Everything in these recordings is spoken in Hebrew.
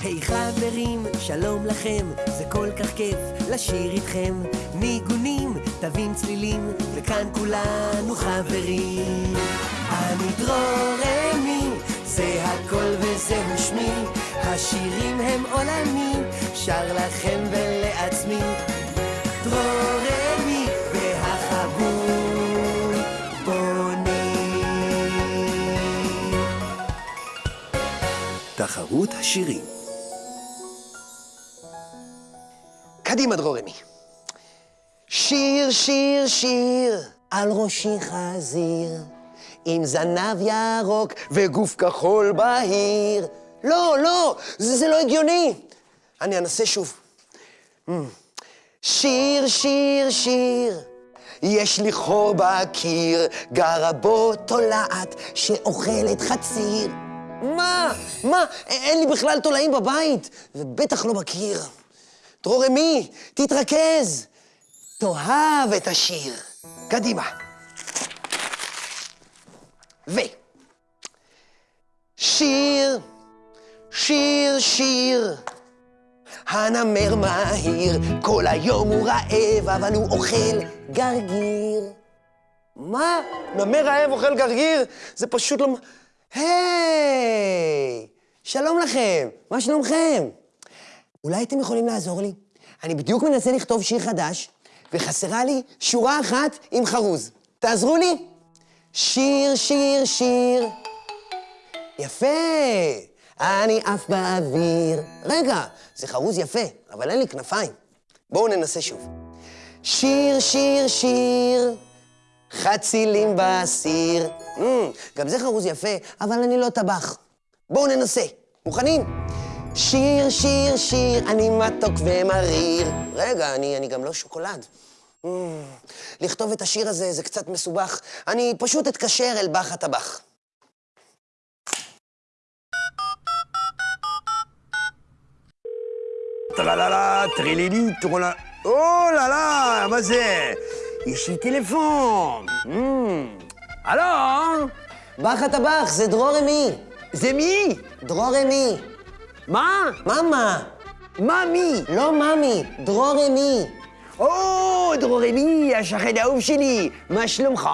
היי חברים, שלום לכם, זה כל כך כיף לשיר איתכם. ניגונים, תווים צלילים, וכאן כולנו חברים. אני דרורמי, זה הכל וזהו שמי, השירים הם עולמי, שר לכם ולעצמי. דרורמי והחבול בונים. תחרות השירים. קדימה, דרורמי. שיר, שיר, שיר, על ראשי חזיר, עם זנב ירוק וגוף כחול בהיר. לא, לא, זה, זה לא הגיוני. אני אנסה שוב. Mm. שיר, שיר, שיר, יש לי חור בקיר, גרה בו תולעת שאוכלת חציר. מה? מה? אין לי בכלל תולעים בבית, ובטח לא בקיר. דרורמי, תתרכז. תאהב את השיר. קדימה. ו... שיר, שיר, שיר. הנמר מהיר, כל היום הוא רעב, אבל הוא אוכל גרגיר. מה? נמר רעב אוכל גרגיר? זה פשוט לא... היי! שלום לכם, מה שלומכם? אולי אתם יכולים לעזור לי? אני בדיוק מנסה לכתוב שיר חדש, וחסרה לי שורה אחת עם חרוז. תעזרו לי. שיר, שיר, שיר. יפה. אני עף באוויר. רגע, זה חרוז יפה, אבל אין לי כנפיים. בואו ננסה שוב. שיר, שיר, שיר, חצילים בסיר. Mm, גם זה חרוז יפה, אבל אני לא טבח. בואו ננסה. מוכנים? שיר, שיר, שיר, אני מתוק ומריר. רגע, אני, אני גם לא שוקולד. Mm, לכתוב את השיר הזה זה קצת מסובך. אני פשוט אתקשר אל בח הטבח. טרללה, טרילילי, טרולה... או là là, מה זה? יש לי טלפון. הלו? בח הטבח, זה דרורמי. זה מי? דרורמי. מה? מאמה. מה מי? לא מאמי, דרורמי. או, דרורמי, השכן האהוב שלי. מה שלומך?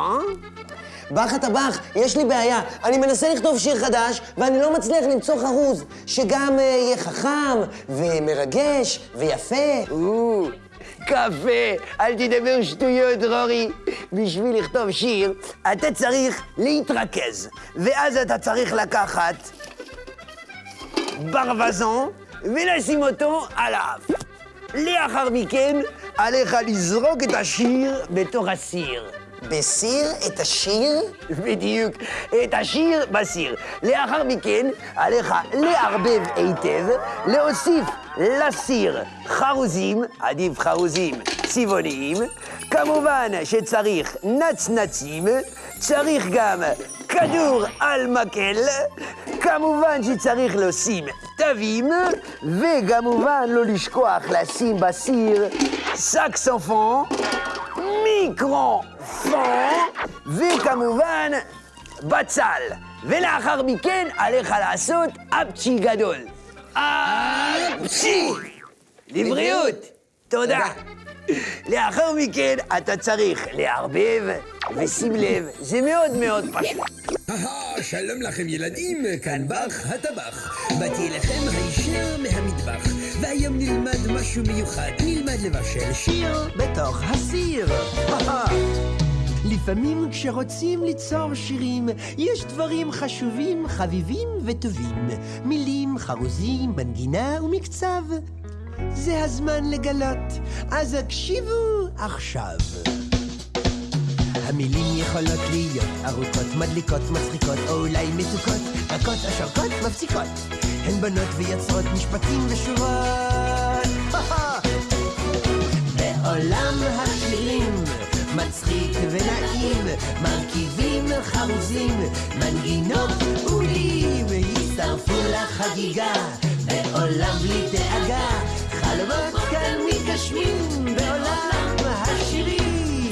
בח הטבח, יש לי בעיה. אני מנסה לכתוב שיר חדש, ואני לא מצליח למצוא חרוז שגם אה, יהיה חכם, ומרגש, ויפה. או, קפה, אל תדבר שטויות, דרורי. בשביל לכתוב שיר, אתה צריך להתרכז. ואז אתה צריך לקחת ברווזון ולשים אותו על האף. לאחר מכן, עליך לזרוק את השיר בתוך הסיר. בסיר את השיר? בדיוק, את השיר בסיר. לאחר מכן, עליך לערבב היטב, להוסיף לסיר חרוזים, עדיף חרוזים צבעוניים, כמובן שצריך נצנצים, צריך גם כדור על מקל, כמובן שצריך לשים תווים, וכמובן לא לשכוח לשים בסיר סקסופון, מיקרופון, וכמובן בצל. ולאחר מכן עליך לעשות אפצ'י גדול. אפצ'י! לבריאות! תודה. לאחר מכן אתה צריך לערבב, ושים לב, זה מאוד מאוד פשוט. שלום לכם ילדים, כאן בח הטבח. באתי אליכם הישר מהמטבח, והיום נלמד משהו מיוחד. נלמד לבשל שיר בתוך הסיר. לפעמים כשרוצים ליצור שירים, יש דברים חשובים, חביבים וטובים. מילים, חרוזים, מנגינה ומקצב. זה הזמן לגלות, אז הקשיבו עכשיו. המילים יכולות להיות ארוכות, מדליקות, מצחיקות, או אולי מתוקות, רכות, השרקות, מפסיקות. הן בונות ויוצרות משפטים ושורות. בעולם השירים, מצחיק ונעים, מרכיבים חרוזים, מנגינות ומילים, הצטרפו לחגיגה, בעולם בלי דאגה, חלומות כאן מתגשמים, בעולם השירים.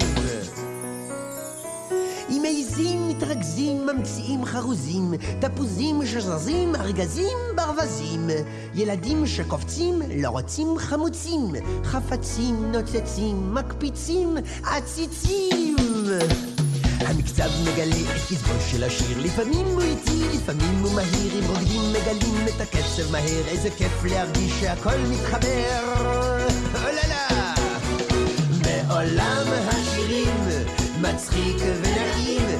אם מעזים, מתרגזים. מתרכזים, ממציאים חרוזים, תפוזים שזזים, ארגזים ברווזים. ילדים שקופצים, לא רוצים חמוצים, חפצים נוצצים, מקפיצים, עציצים. המקצב מגלה את קצבו של השיר, לפעמים הוא איטי, לפעמים הוא מהיר, אם רוקדים מגלים את הקצב מהר, איזה כיף להרגיש שהכל מתחבר. אוללה! בעולם השירים מצחיק ונעים,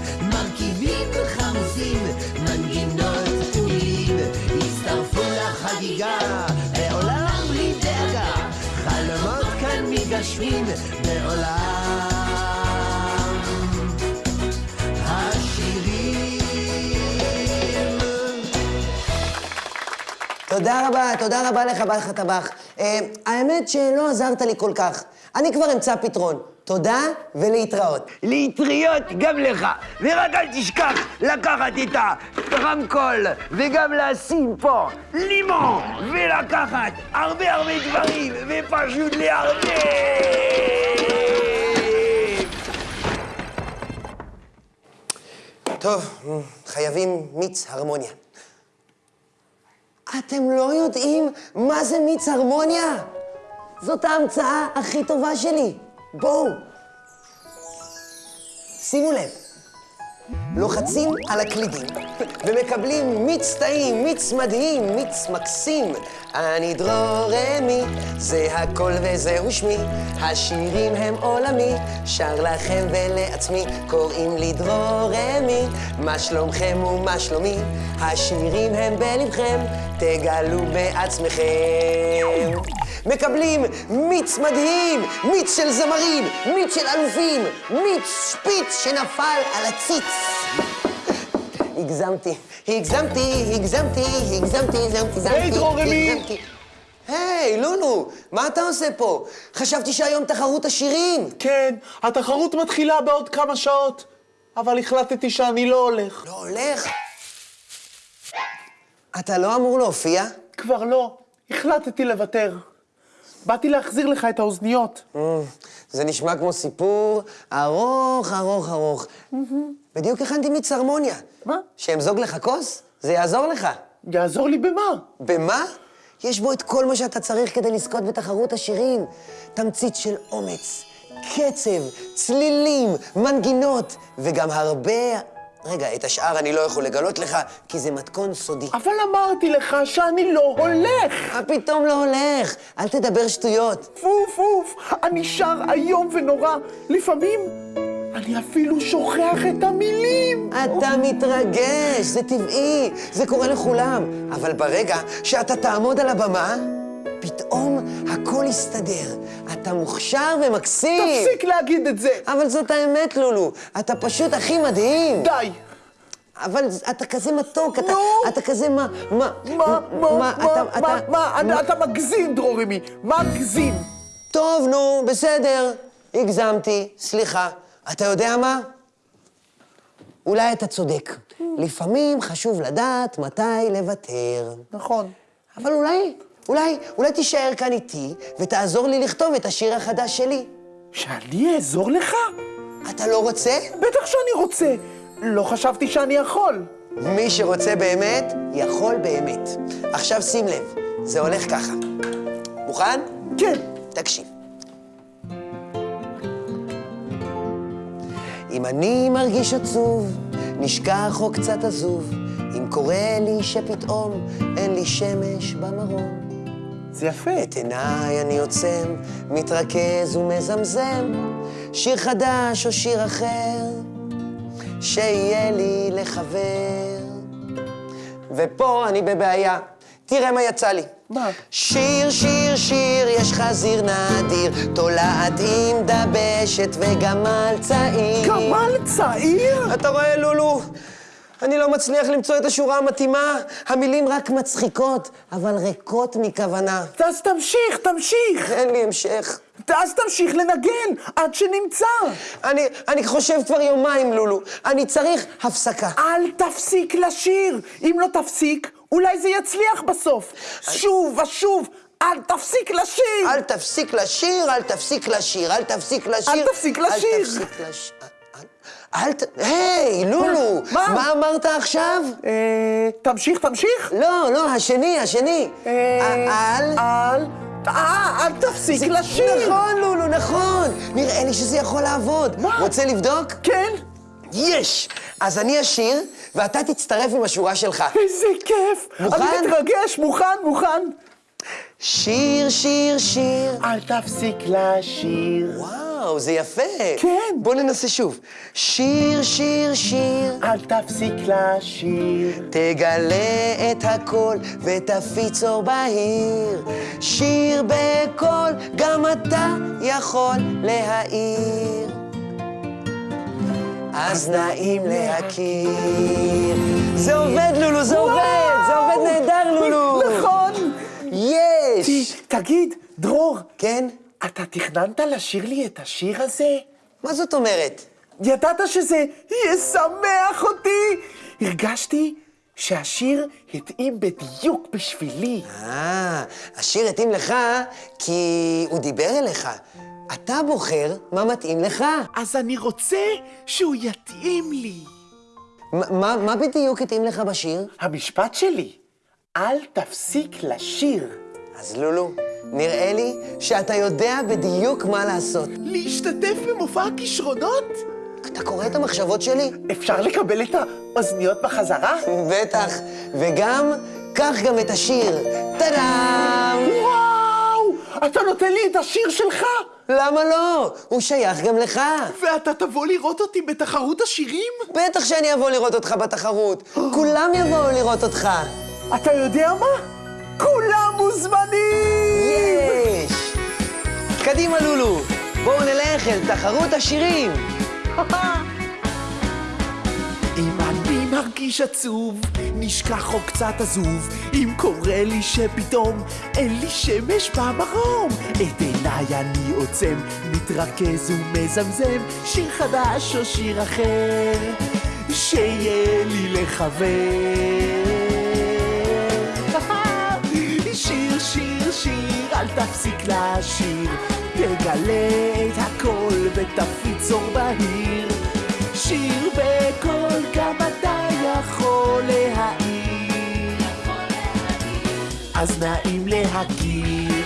תודה רבה, תודה רבה לך, בעל הטבח. אה, האמת שלא עזרת לי כל כך. אני כבר אמצא פתרון. תודה ולהתראות. להתריות גם לך, ורק אל תשכח לקחת את הרמקול וגם לשים פה לימון ולקחת הרבה הרבה דברים ופשוט להרבה. טוב, חייבים מיץ הרמוניה. אתם לא יודעים מה זה מיץ הרמוניה? זאת ההמצאה הכי טובה שלי. בואו. שימו לב, לוחצים על הקלידים ומקבלים מיץ טעים, מיץ מדהים, מיץ מקסים. אני דרור רמי, זה הכל וזהו שמי. השירים הם עולמי, שר לכם ולעצמי. קוראים לי דרור רמי, מה שלומכם ומה שלומי? השירים הם בלבכם, תגלו בעצמכם. מקבלים מיץ מדהים, מיץ של זמרים, מיץ של אלופים, מיץ שפיץ שנפל על הציץ. הגזמתי, הגזמתי, הגזמתי, הגזמתי, הגזמתי, הגזמתי. היי. הגזמתי. היי, לולו, מה אתה עושה פה? חשבתי שהיום תחרות השירים. כן, התחרות מתחילה בעוד כמה שעות, אבל החלטתי שאני לא הולך. לא הולך? אתה לא אמור להופיע? כבר לא, החלטתי לוותר. באתי להחזיר לך את האוזניות. Mm, זה נשמע כמו סיפור ארוך, ארוך, ארוך. בדיוק הכנתי מיץ הרמוניה. מה? שאמזוג לך כוס? זה יעזור לך. יעזור לי במה? במה? יש בו את כל מה שאתה צריך כדי לזכות בתחרות השירים. תמצית של אומץ, קצב, צלילים, מנגינות, וגם הרבה... רגע, את השאר אני לא יכול לגלות לך, כי זה מתכון סודי. אבל אמרתי לך שאני לא הולך. מה פתאום לא הולך? אל תדבר שטויות. פוף, פוף, אני שר איום ונורא. לפעמים אני אפילו שוכח את המילים. אתה מתרגש, זה טבעי, זה קורה לכולם. אבל ברגע שאתה תעמוד על הבמה, פתאום הכל יסתדר. אתה מוכשר ומקסים. תפסיק להגיד את זה. אבל זאת האמת, לולו. אתה פשוט הכי מדהים. די. אבל אתה כזה מתוק, אתה. אתה כזה מה... מה... מה, מה, מה, אתה- מה, אתה- מה, אתה- מגזים, דרורמי, מגזים. טוב, נו, בסדר. הגזמתי, סליחה. אתה יודע מה? אולי אתה צודק. לפעמים חשוב לדעת מתי לוותר. נכון. אבל אולי, אולי, אולי תישאר כאן איתי ותעזור לי לכתוב את השיר החדש שלי. שאני אעזור לך? אתה לא רוצה? בטח שאני רוצה. לא חשבתי שאני יכול. מי שרוצה באמת, יכול באמת. עכשיו שים לב, זה הולך ככה. מוכן? כן. תקשיב. אם אני מרגיש עצוב, נשכח או קצת עזוב, אם קורה לי שפתאום אין לי שמש במרום. זה יפה. את עיניי אני עוצם, מתרכז ומזמזם, שיר חדש או שיר אחר, שיהיה לי לחבר. ופה אני בבעיה, תראה מה יצא לי. מה? שיר, שיר, שיר, יש חזיר נדיר, תולעת עם דבשת וגמל צעיר. גמל צעיר? אתה רואה, לולו? אני לא מצליח למצוא את השורה המתאימה. המילים רק מצחיקות, אבל ריקות מכוונה. אז תמשיך, תמשיך. אין לי המשך. אז תמשיך לנגן עד שנמצא. אני, אני חושב כבר יומיים, לולו. אני צריך הפסקה. אל תפסיק לשיר. אם לא תפסיק, אולי זה יצליח בסוף. שוב ושוב, אל תפסיק לשיר. אל תפסיק לשיר, אל תפסיק לשיר, אל תפסיק לשיר. אל תפסיק לשיר. אל תפסיק ת... היי, לולו! מה? מה אמרת עכשיו? אה, תמשיך, תמשיך. לא, לא, השני, השני. אה, אל... אל... אה, אל תפסיק לשיר. נכון, לולו, נכון. נראה לי שזה יכול לעבוד. מה? רוצה לבדוק? כן. יש! אז אני אשיר, ואתה תצטרף עם השורה שלך. איזה כיף. מוכן? אני מתרגש, מוכן, מוכן. שיר, שיר, שיר. אל תפסיק לשיר. וואו, זה יפה. כן. בוא ננסה שוב. שיר, שיר, שיר. אל תפסיק לשיר. תגלה את הכל ותפיץ אור בהיר. שיר בקול, גם אתה יכול להעיר. אז נעים להכיר. זה עובד, לולו, זה עובד! זה עובד נהדר, לולו! נכון. יש! תגיד, דרור, כן? אתה תכננת לשיר לי את השיר הזה? מה זאת אומרת? ידעת שזה ישמח אותי? הרגשתי שהשיר התאים בדיוק בשבילי. אה, השיר התאים לך כי הוא דיבר אליך. אתה בוחר מה מתאים לך. אז אני רוצה שהוא יתאים לי. מה, מה בדיוק התאים לך בשיר? המשפט שלי, אל תפסיק לשיר. אז לולו, נראה לי שאתה יודע בדיוק מה לעשות. להשתתף במופע הכישרונות? אתה קורא את המחשבות שלי? אפשר לקבל את האוזניות בחזרה? בטח. וגם, קח גם את השיר. טאדאם! וואו! אתה נותן לי את השיר שלך? למה לא? הוא שייך גם לך. ואתה תבוא לראות אותי בתחרות השירים? בטח שאני אבוא לראות אותך בתחרות. כולם יבואו לראות אותך. אתה יודע מה? כולם מוזמנים! יש! קדימה, לולו. בואו נלך אל תחרות השירים. מרגיש עצוב, נשכח או קצת עזוב, אם קורה לי שפתאום אין לי שמש במרום, את עיניי אני עוצם, מתרכז ומזמזם, שיר חדש או שיר אחר, שיהיה לי לחבר. שיר, שיר, שיר, אל תפסיק לשיר, תגלה את הכל ותפיץ אור בהיר. שיר בקול, גם אתה יכול להעיר. אז נעים להכיר.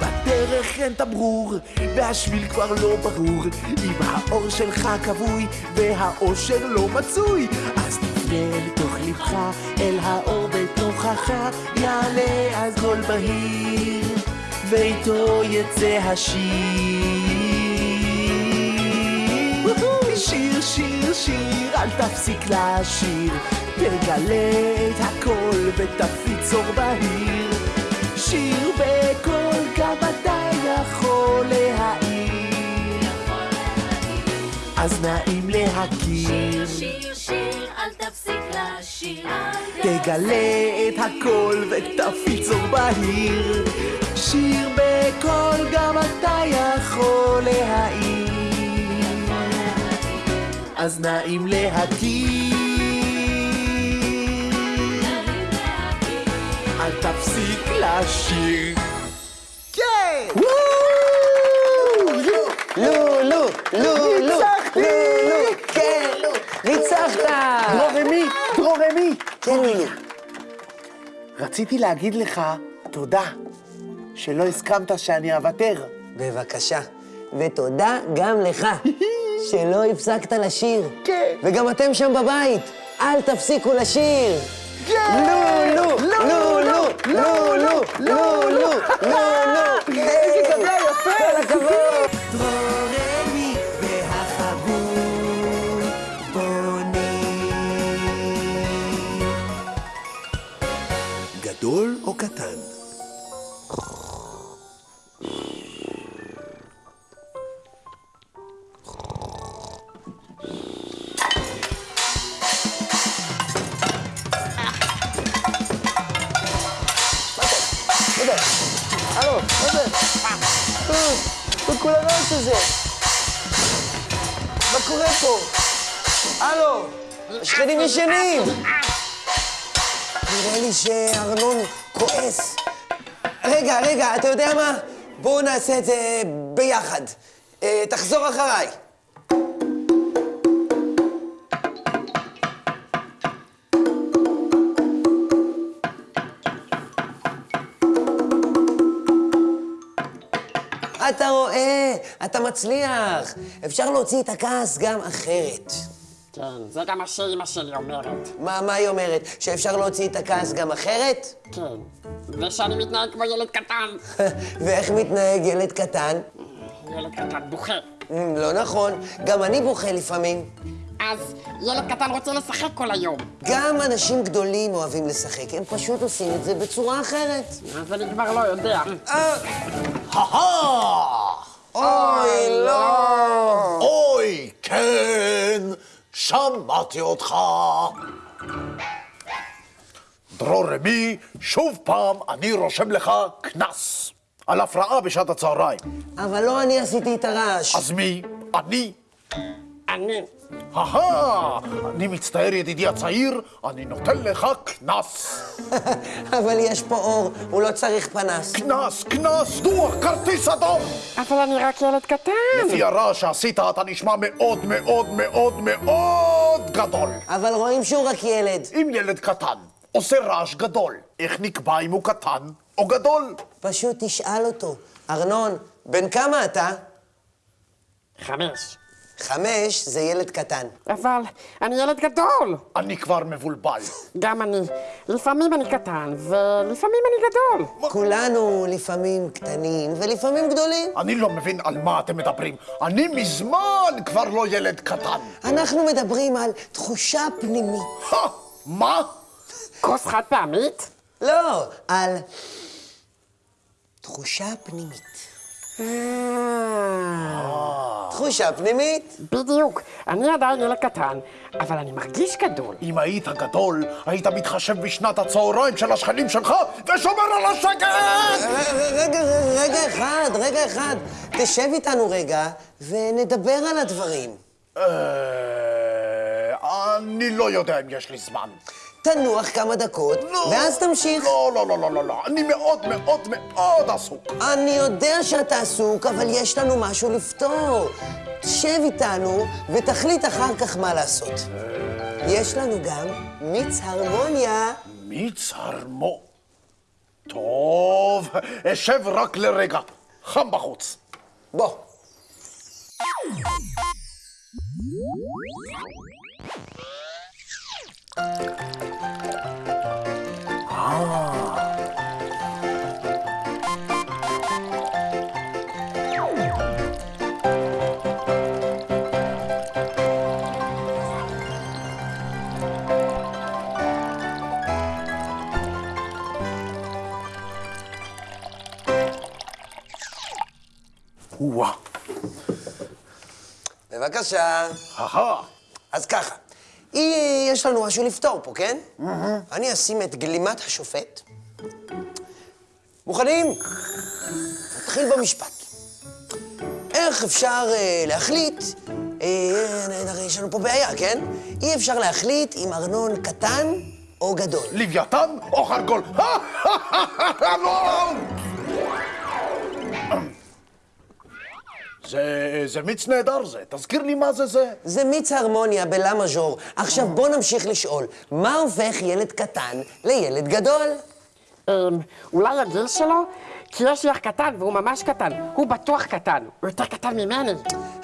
בדרך אין תמרור, והשביל כבר לא ברור, אם האור שלך כבוי, והאושר לא מצוי, אז תפנה אל תוך לבך, אל האור בתוכך, יעלה אז קול בהיר, ואיתו יצא השיר. שיר, שיר, שיר, אל תפסיק לשיר, תגלה את הכל ותפיץ אור בהיר. שיר בקול, גם אתה יכול להעיר. אז נעים להכיר, שיר, שיר, אל תפסיק לשיר. תגלה את הכל ותפיץ אור בהיר. שיר בקול, גם אתה יכול להעיר. אז נעים להכיר. אל תפסיק לשיר. כן, לולו. רציתי להגיד לך תודה שלא הסכמת שאני אוותר. בבקשה. ותודה גם לך, שלא הפסקת לשיר. כן. וגם אתם שם בבית, אל תפסיקו לשיר. לולו, לולו, לולו, לולו, לולו. איזה גדול יפה. כל הכבוד. הרעש הזה? מה קורה פה? הלו, השכנים ישנים! נראה לי שארנון כועס. רגע, רגע, אתה יודע מה? בואו נעשה את זה ביחד. אה, תחזור אחריי. אתה רואה, אתה מצליח. אפשר להוציא את הכעס גם אחרת. כן, זה גם מה שאימא שלי אומרת. מה, מה היא אומרת? שאפשר להוציא את הכעס גם אחרת? כן. ושאני מתנהג כמו ילד קטן. ואיך מתנהג ילד קטן? ילד קטן בוכה. אמ, לא נכון, גם אני בוכה לפעמים. אז ילד קטן רוצה לשחק כל היום. גם אנשים גדולים אוהבים לשחק, הם פשוט עושים את זה בצורה אחרת. אז אני כבר לא יודע. אוי, לא! אוי, כן, שמעתי אותך. דרור רמי, שוב פעם אני רושם לך קנס על הפרעה בשעת הצהריים. אבל לא אני עשיתי את הרעש. אז מי? אני? אני. אהה, אני מצטער ידידי הצעיר, אני נותן לך קנס. אבל יש פה אור, הוא לא צריך פנס. קנס, קנס, דוח, כרטיס אדום! אבל אני רק ילד קטן. לפי הרעש שעשית אתה נשמע מאוד מאוד מאוד מאוד גדול. אבל רואים שהוא רק ילד. אם ילד קטן עושה רעש גדול, איך נקבע אם הוא קטן או גדול? פשוט תשאל אותו. ארנון, בן כמה אתה? חמש. חמש זה ילד קטן. אבל אני ילד גדול. אני כבר מבולבל. גם אני. לפעמים אני קטן, ולפעמים אני גדול. כולנו לפעמים קטנים ולפעמים גדולים. אני לא מבין על מה אתם מדברים. אני מזמן כבר לא ילד קטן. אנחנו מדברים על תחושה פנימית. מה? כוס חד פעמית? לא, על תחושה פנימית. אה, תחושה פנימית. בדיוק. אני עדיין ילד קטן, אבל אני מרגיש גדול. אם היית גדול, היית מתחשב בשנת הצהריים של השכנים שלך ושומר על השקט! רגע, רגע אחד, רגע אחד. תשב איתנו רגע ונדבר על הדברים. אה, אני לא יודע אם יש לי זמן. תנוח כמה דקות, לא. ואז תמשיך. לא, לא, לא, לא, לא, לא. אני מאוד מאוד מאוד עסוק. אני יודע שאתה עסוק, אבל יש לנו משהו לפתור. תשב איתנו ותחליט אחר כך מה לעשות. יש לנו גם מיץ הרמוניה. מיץ הרמו. טוב, אשב רק לרגע. חם בחוץ. בוא. וואה. בבקשה. אז ככה, יש לנו משהו לפתור פה, כן? אני אשים את גלימת השופט. מוכנים? נתחיל במשפט. איך אפשר אה, להחליט, אה, יש לנו פה בעיה, כן? אי אפשר להחליט אם ארנון קטן או גדול. לוויתן או חרגול? זה, זה מיץ נהדר זה. תזכיר לי מה זה זה. זה מיץ הרמוניה בלה מז'ור. עכשיו בוא נמשיך לשאול, מה הופך ילד קטן לילד גדול? אמ, אולי הגיל שלו? כי יש לי אח קטן והוא ממש קטן. הוא בטוח קטן. הוא יותר קטן ממני.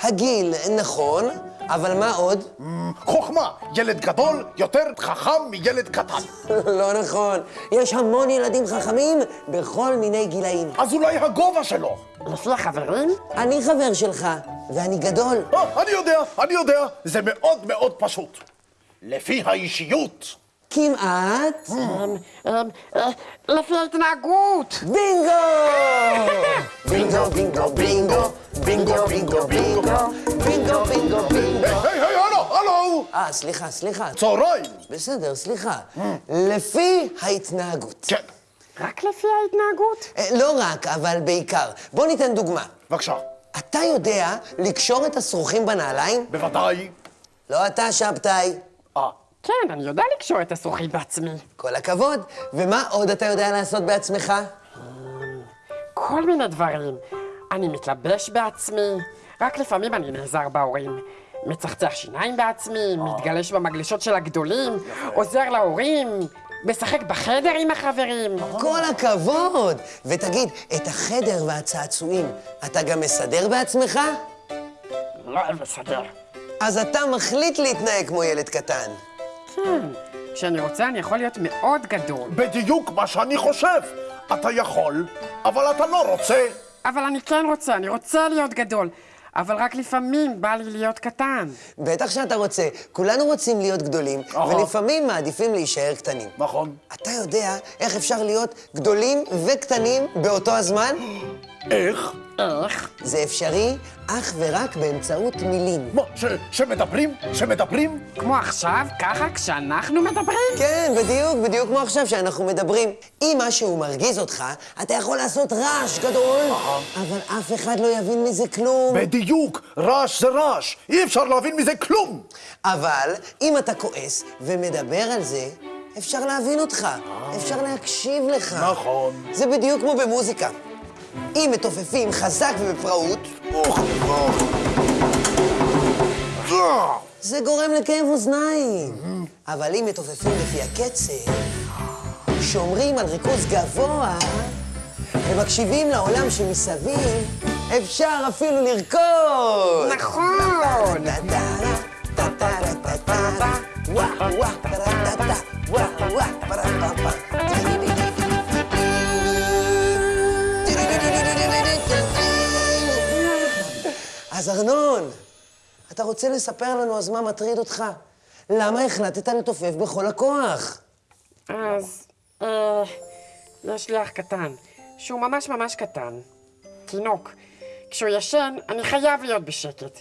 הגיל, נכון, אבל מה עוד? חוכמה, ילד גדול יותר חכם מילד קטן. לא נכון. יש המון ילדים חכמים בכל מיני גילאים. אז אולי הגובה שלו. לפי החברים? אני חבר שלך, ואני גדול. אה, אני יודע, אני יודע, זה מאוד מאוד פשוט. לפי האישיות. כמעט. אמ, אמ, אה, לפי ההתנהגות. בינגו, בינגו, בינגו, בינגו, בינגו, בינגו, בינגו, אה, סליחה, סליחה. צהריים. בסדר, סליחה. לפי ההתנהגות. כן, רק לפי ההתנהגות? אה, לא רק, אבל בעיקר. בוא ניתן דוגמה. בבקשה. אתה יודע לקשור את השרוכים בנעליים? בוודאי. לא אתה, שבתאי. אה, כן, אני יודע לקשור את השרוכית בעצמי. כל הכבוד. ומה עוד אתה יודע לעשות בעצמך? כל מיני דברים. אני מתלבש בעצמי, רק לפעמים אני נעזר בהורים. מצחצח שיניים בעצמי, מתגלש במגלשות של הגדולים, עוזר להורים, משחק בחדר עם החברים. כל הכבוד! ותגיד, את החדר והצעצועים, אתה גם מסדר בעצמך? לא מסדר. אז אתה מחליט להתנהג כמו ילד קטן. כן, כשאני רוצה אני יכול להיות מאוד גדול. בדיוק מה שאני חושב. אתה יכול, אבל אתה לא רוצה. אבל אני כן רוצה, אני רוצה להיות גדול. אבל רק לפעמים בא לי להיות קטן. בטח שאתה רוצה. כולנו רוצים להיות גדולים. ולפעמים מעדיפים להישאר קטנים. נכון. אתה יודע איך אפשר להיות גדולים וקטנים באותו הזמן? איך? איך? זה אפשרי אך ורק באמצעות מילים. מה, ש- שמדברים? שמדברים? כמו עכשיו, ככה, כשאנחנו מדברים? כן, בדיוק, בדיוק כמו עכשיו שאנחנו מדברים. אם משהו מרגיז אותך, אתה יכול לעשות רעש גדול, אבל אף אחד לא יבין מזה כלום. בדיוק, רעש זה רעש. אי אפשר להבין מזה כלום. אבל אם אתה כועס ומדבר על זה, אפשר להבין אותך, אפשר להקשיב לך. נכון. זה בדיוק כמו במוזיקה. אם מתופפים חזק ובפראות. אה, זה גורם לכאב אוזניים. אבל אם מתופפים לפי הקצב, שומרים על ריכוז גבוה ומקשיבים לעולם שמסביב, אפשר אפילו לרקוד. נכון! אז ארנון, אתה רוצה לספר לנו אז מה מטריד אותך? למה החלטת לתופף בכל הכוח? אז, אה, יש לי אח קטן, שהוא ממש ממש קטן. תינוק. כשהוא ישן, אני חייב להיות בשקט.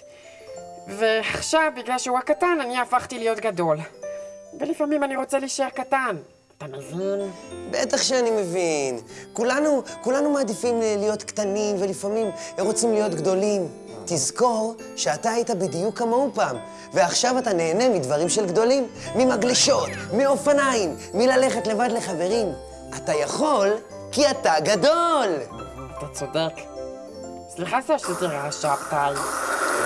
ועכשיו, בגלל שהוא הקטן, אני הפכתי להיות גדול. ולפעמים אני רוצה להישאר קטן. אתה מבין? בטח שאני מבין. כולנו, כולנו מעדיפים להיות קטנים, ולפעמים רוצים להיות גדולים. תזכור שאתה היית בדיוק כמוהו פעם, ועכשיו אתה נהנה מדברים של גדולים. ממגלשות, מאופניים, מללכת לבד לחברים. אתה יכול, כי אתה גדול! אתה צודק. סליחה רעש שבתאי.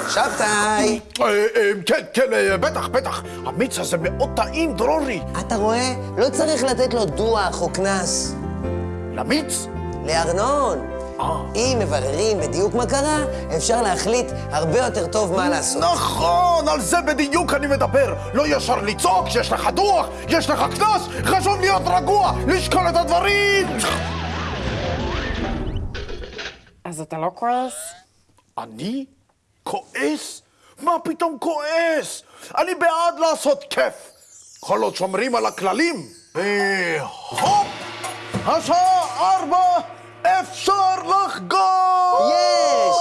שבתאי! אה, אה, כן, כן, אה, בטח, בטח. המיץ הזה מאוד טעים, דרורי. אתה רואה? לא צריך לתת לו דוח או קנס. למיץ? לארנון. אה. אם מבררים בדיוק מה קרה, אפשר להחליט הרבה יותר טוב מה לעשות. נכון, על זה בדיוק אני מדבר. לא ישר לצעוק שיש לך דוח, יש לך קנס, חשוב להיות רגוע, לשקול את הדברים. אז אתה לא כועס? אני? כועס? מה פתאום כועס? אני בעד לעשות כיף. כל עוד שומרים על הכללים. והופ! השעה ארבע, אפשר לחגוג! יש!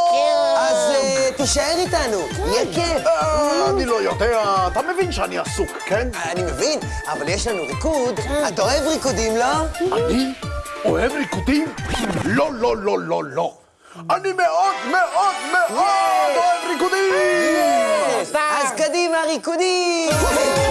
אז אה, תישאר איתנו, יהיה כיף. אה, אני לא יודע, אתה מבין שאני עסוק, כן? אני מבין, אבל יש לנו ריקוד. אתה אוהב ריקודים, לא? אני אוהב ריקודים? לא, לא, לא, לא, לא. אני מאוד מאוד מאוד אוהב ריקודים! אז קדימה, ריקודים!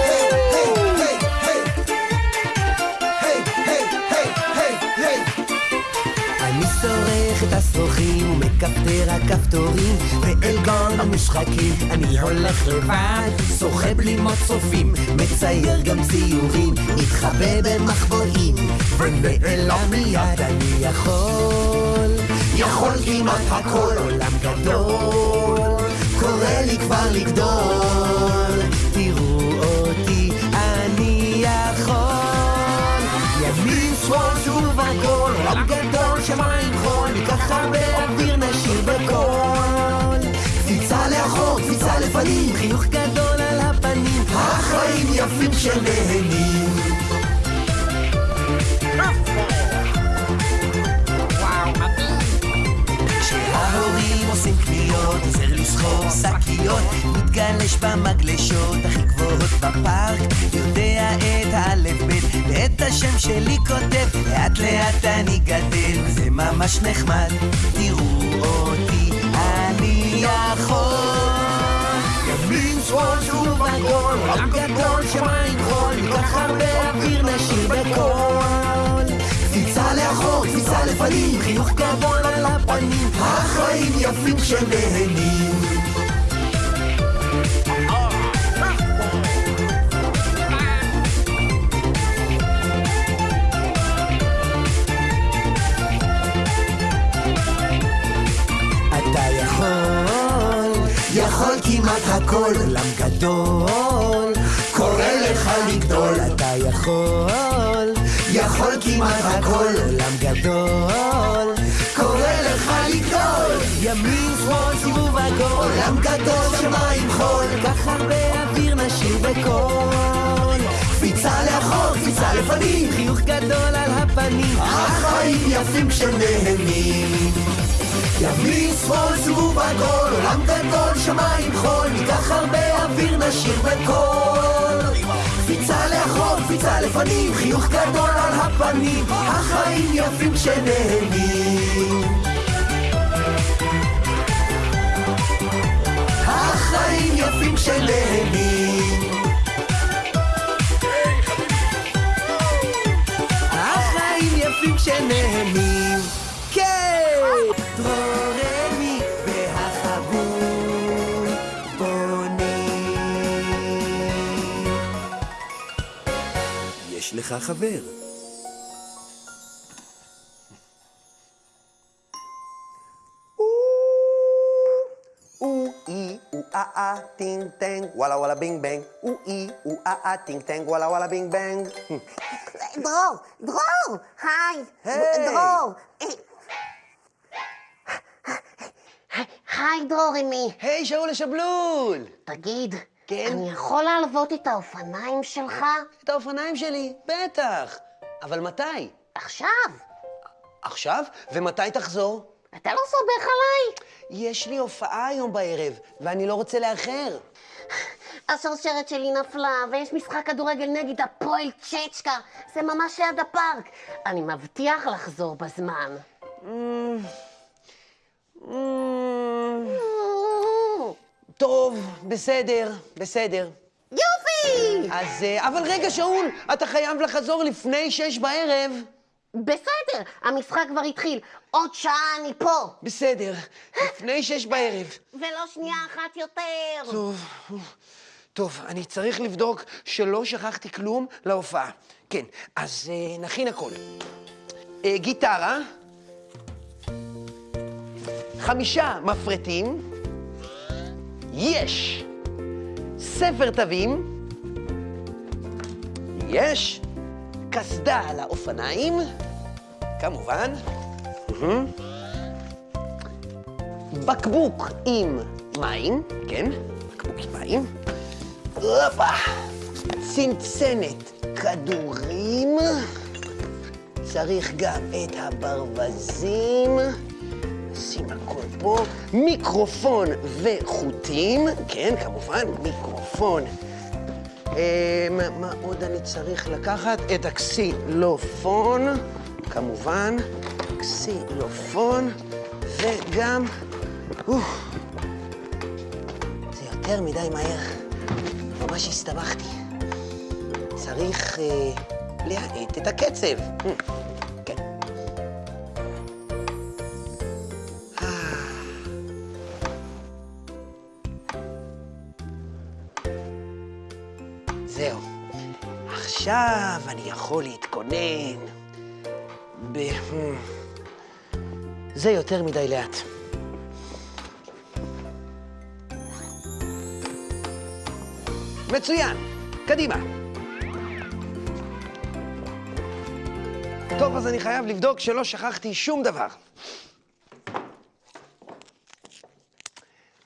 השרוכים ומכפתר הכפתורים ואל גן המשחקים אני הולך לבד שוחה בלימות צופים מצייר גם ציורים מתחבא במחבואים ונעלם מיד אני יכול. יכול כמעט הכל עולם גדול קורא לי כבר לגדול. תראו אותי אני יכול. ימין שמאל שוב הכל עולם גדול שמיים חול ניקח הרבה אוויר נשאיר בקול. קפיצה לאחור קפיצה לפנים חיוך גדול על הפנים החיים יפים שנהנים קניות, עוזר לסחוב שקיות, מתגלש במגלשות הכי גבוהות בפארק, יודע את האלף בית ואת השם שלי כותב, לאט לאט אני גדל, וזה ממש נחמד, תראו אותי, אני יכול. ימין שמאל שוב עגול, עולם גדול שמיים חול, ניקח הרבה אוויר נשאיר בקול, קפיצה לאחור קפיצה לפנים, חיוך גדול על הפנים, החיים יפים יכול, יכול כמעט הכל, עולם גדול, קורא לך לגדול. אתה יכול, יכול כמעט הכל, עולם גדול, קורא לך לגדול. ימין, שמאל, סיבוב עגול, עולם גדול, שמיים חול, כך הרבה אוויר נשאיר בקול. קפיצה לאחור, קפיצה לפנים, חיוך גדול על הפנים, החיים יפים כשנהנים. ימין, שמאל, סיבוב עגול, עולם גדול, שמיים חול, ניקח הרבה אוויר, נשאיר בקול. קפיצה לאחור, קפיצה לפנים, חיוך גדול על הפנים, החיים יפים כשנהנים. החיים יפים כשנהנים. החיים יפים כשנהנים. לך חבר. Oo ee, oo ah ah, ting tang, walla walla bing bang. Oo ee, oo ah ah, ting tang, walla walla bing bang. דרור, דרור, היי, היי. דרור. היי, דרור, אמי. היי, שאול השבלול! תגיד, כן? אני יכול להלוות את האופניים שלך את האופניים שלי, בטח. אבל מתי? עכשיו? עכשיו? ומתי תחזור? אתה לא סומך עליי? יש לי הופעה היום בערב, ואני לא רוצה לאחר. השרשרת שלי נפלה, ויש משחק כדורגל נגד הפועל צ'צ'קה. זה ממש ליד הפארק. אני מבטיח לחזור בזמן. טוב, בסדר, בסדר. יופי! אז... אה, אבל רגע, שאול, אתה חייב לחזור לפני שש בערב. בסדר, המשחק כבר התחיל. עוד שעה אני פה. בסדר, לפני שש בערב. ולא שנייה אחת יותר. טוב, טוב, אני צריך לבדוק שלא שכחתי כלום להופעה. כן, אז אה, נכין הכל. אה, גיטרה, חמישה מפרטים, יש ספר תווים, יש קסדה על האופניים, כמובן, מהמם. בקבוק עם מים, כן, בקבוק עם מים, הופה, צנצנת כדורים, צריך גם את הברווזים, שים הכל פה, מיקרופון וחוטים, כן, כמובן, מיקרופון. אה, מה, עוד אני צריך לקחת? את הקסילופון, כמובן, קסילופון, וגם... זה יותר מדי מהר, ממש הסתבכתי. צריך אה, להאט את הקצב. עכשיו אני יכול להתכונן. ב... hmm. זה יותר מדי לאט. מצוין, קדימה. טוב, אז אני חייב לבדוק שלא שכחתי שום דבר.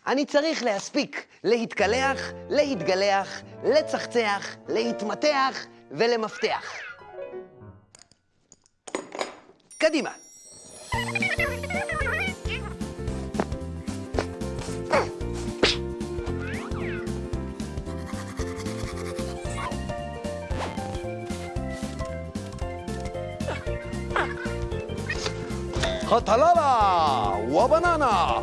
אני צריך להספיק להתקלח, להתגלח, לצחצח, להתמתח ולמפתח. קדימה. הטללה ובננה.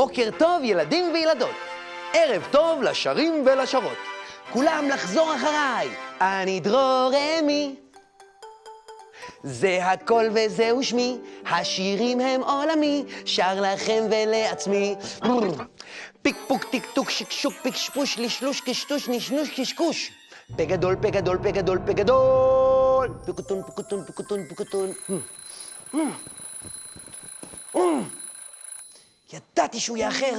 בוקר טוב, ילדים וילדות. ערב טוב לשרים ולשרות. כולם לחזור אחריי, אני דרור אמי. זה הכל וזהו שמי, השירים הם עולמי, שר לכם ולעצמי. פיק פוק טיק טוק שקשוק פיק שפוש לשלוש קשטוש נשנוש קשקוש. פה גדול, פה גדול, פה גדול, פה גדול. פיקוטון, פיקוטון, פיקוטון, פיקוטון. ידעתי שהוא יאחר.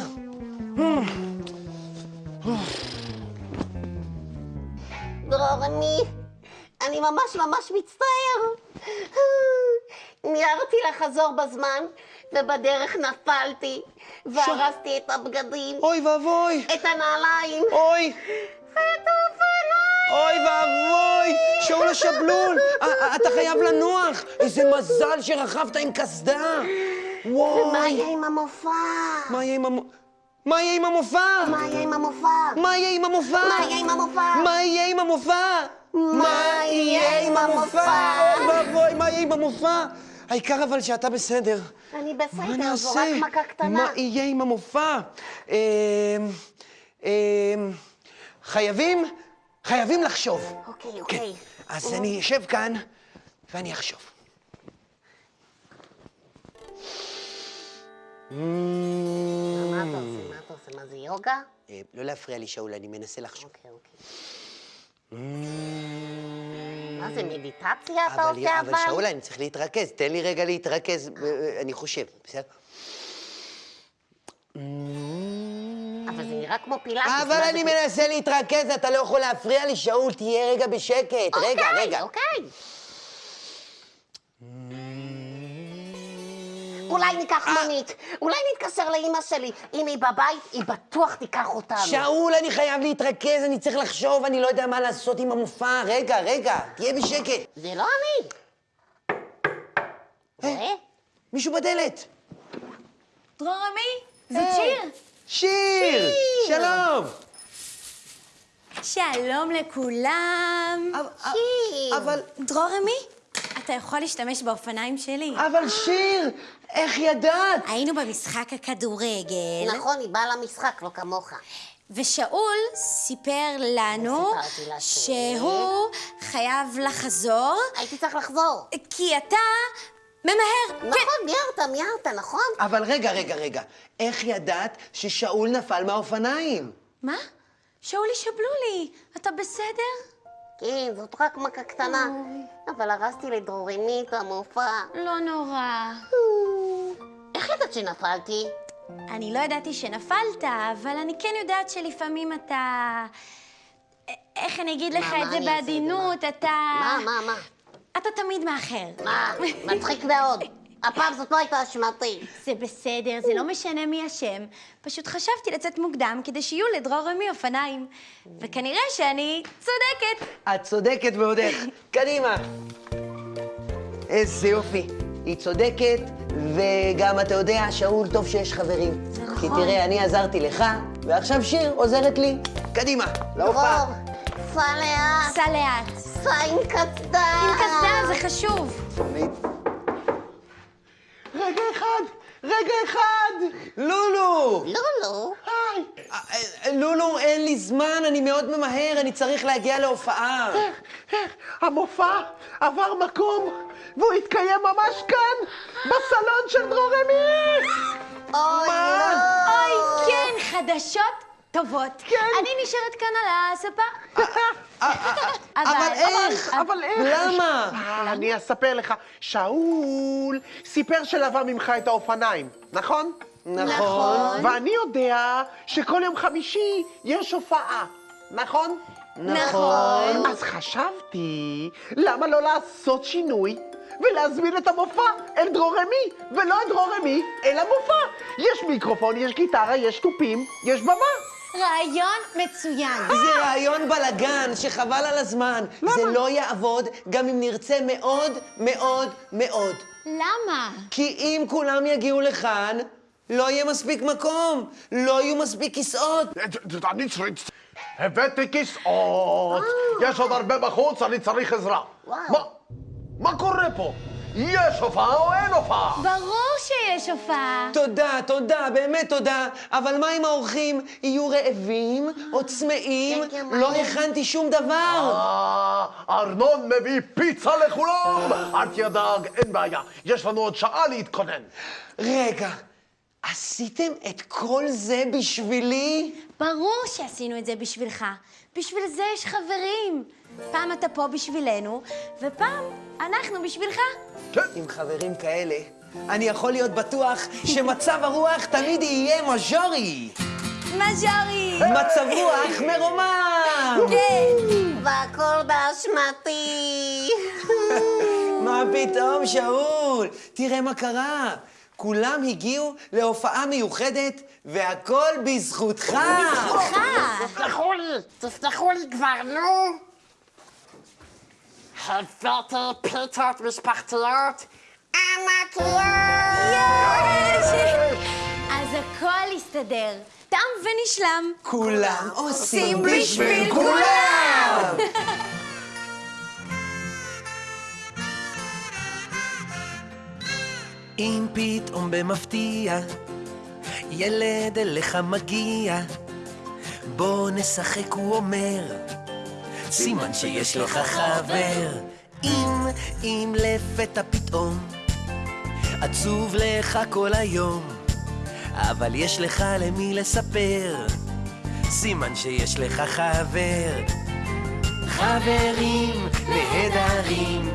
דרור, אני... אני ממש ממש מצטער. מיהרתי לחזור בזמן, ובדרך נפלתי, והרסתי את הבגדים, אוי ואבוי, את הנעליים, אוי, ואת האופניים. אוי ואבוי, שאול השבלול, א- א- אתה חייב לנוח. איזה מזל שרכבת עם קסדה. ומה וואי, יהיה עם המופע? מה יהיה עם המ... מה יהיה עם המופע? מה יהיה עם המופע? מה יהיה עם המופע? מה יהיה עם המופע? מה יהיה עם המופע? מה יהיה עם המופע? אוי ואבוי, מה יהיה עם המופע? העיקר אבל שאתה בסדר. אני בסדר, זו? רק מכה קטנה. מה יהיה עם המופע? אמ, אמ, חייבים, חייבים לחשוב. אוקיי, כן. אוקיי. אז אני אשב כאן ואני אחשוב. מה אתה עושה? מה אתה עושה? מה זה יוגה? אה, לא להפריע לי, שאול, אני מנסה לחשוב. אוקיי, אוקיי. מה זה, מדיטציה אתה עושה אבל אבל? שאול, אני צריך להתרכז. תן לי רגע להתרכז, אה, אני חושב, בסדר? אבל זה נראה כמו פילאטיס. אבל אני? מנסה להתרכז, אתה לא יכול להפריע לי, שאול, תהיה רגע בשקט. רגע, אוקיי, רגע. אוקיי. אולי ניקח אה. מונית, אולי נתקשר לאימא שלי. אם היא בבית, היא בטוח תיקח אותנו. שאול, אני חייב להתרכז, אני צריך לחשוב, אני לא יודע מה לעשות עם המופע. רגע, רגע, תהיה בשקט. זה לא אני. רואה? מישהו בדלת. דרור עמי, זאת שיר. שיר! שלום! שלום לכולם. שיר. אבל, דרור עמי, אתה יכול להשתמש באופניים שלי. אבל שיר, איך ידעת? היינו במשחק הכדורגל, נכון, היא באה למשחק, לא כמוך. ושאול סיפר לנו שהוא חייב לחזור, הייתי צריך לחזור. כי אתה ממהר. כן. נכון, מיהרת, מיהרת, נכון? אבל רגע, רגע, רגע. איך ידעת ששאול נפל מהאופניים? מה? שאולי שבלולי, אתה בסדר? כן, זאת רק מכה קטנה. אבל הרסתי לדרוריני את המופע. לא נורא. איך ידעת שנפלתי? אני לא ידעתי שנפלת, אבל אני כן יודעת שלפעמים אתה... איך אני אגיד לך את זה? בעדינות, אתה... מה, מה, מה? אתה תמיד מאחר. מה? מצחיק מאוד. הפעם זאת לא הייתה אשמתי. זה בסדר, זה לא משנה מי אשם. פשוט חשבתי לצאת מוקדם כדי שיהיו לדרור רמי אופניים. וכנראה שאני צודקת. את צודקת ועוד איך. קדימה. איזה יופי. היא צודקת, וגם אתה יודע, שאול, טוב שיש חברים. כי נכון. תראה, אני עזרתי לך, ועכשיו שיר עוזרת לי. קדימה, להופעה. דרור, סע לאט, סע לאט. סע עם קסדה. עם קסדה זה חשוב. רגע אחד, רגע אחד! לולו! לא. היי! לולו, אין לי זמן, אני מאוד ממהר, אני צריך להגיע להופעה. המופע עבר מקום, והוא התקיים ממש כאן, בסלון של דרור אמי! אוי, לא. אוי, כן, חדשות טובות. כן. אני נשארת כאן על הספה. אבל איך? אבל איך? למה? אה, אני אספר לך. שאול סיפר שלווה ממך את האופניים, נכון? נכון. ואני יודע שכל יום חמישי יש הופעה, נכון? נכון. אז חשבתי, למה לא לעשות שינוי ולהזמין את המופע אל דרור אמי, ולא את דרור אמי, אל המופע. יש מיקרופון, יש גיטרה, יש תופים, יש במה. רעיון מצוין. זה רעיון בלגן שחבל על הזמן. זה לא יעבוד גם אם נרצה מאוד מאוד מאוד. למה? כי אם כולם יגיעו לכאן, לא יהיה מספיק מקום, לא יהיו מספיק כיסאות. אני צריך... הבאתי כיסאות, יש עוד הרבה בחוץ, אני צריך עזרה. וואו. מה? מה קורה פה? יש הופעה או אין הופעה? ברור שיש הופעה. תודה, תודה, באמת תודה. אבל מה עם האורחים? יהיו רעבים או צמאים? לא. הכנתי שום דבר. אה, ארנון מביא פיצה לכולם! אל תדאג, אין בעיה. יש לנו עוד שעה להתכונן. רגע, עשיתם את כל זה בשבילי? ברור שעשינו את זה בשבילך. בשביל זה יש חברים. פעם אתה פה בשבילנו, ופעם אנחנו בשבילך. עם חברים כאלה, אני יכול להיות בטוח שמצב הרוח תמיד יהיה מז'ורי. מז'ורי! מצב רוח מרומם! כן! והכל באשמתי. מה פתאום, שאול? תראה מה קרה. כולם הגיעו להופעה מיוחדת, והכל בזכותך. תסלחו לי, תסלחו לי כבר, נו. הבאתי פיצות משפחתיות ענקיות! יש! אז הכל יסתדר. תם ונשלם. כולם עושים בשביל כולם! אם פתאום במפתיע ילד אליך מגיע, בוא נשחק, הוא אומר, סימן שיש לך חבר. אם, אם לפתע פתאום עצוב לך כל היום, אבל יש לך למי לספר, סימן שיש לך חבר. חברים נהדרים,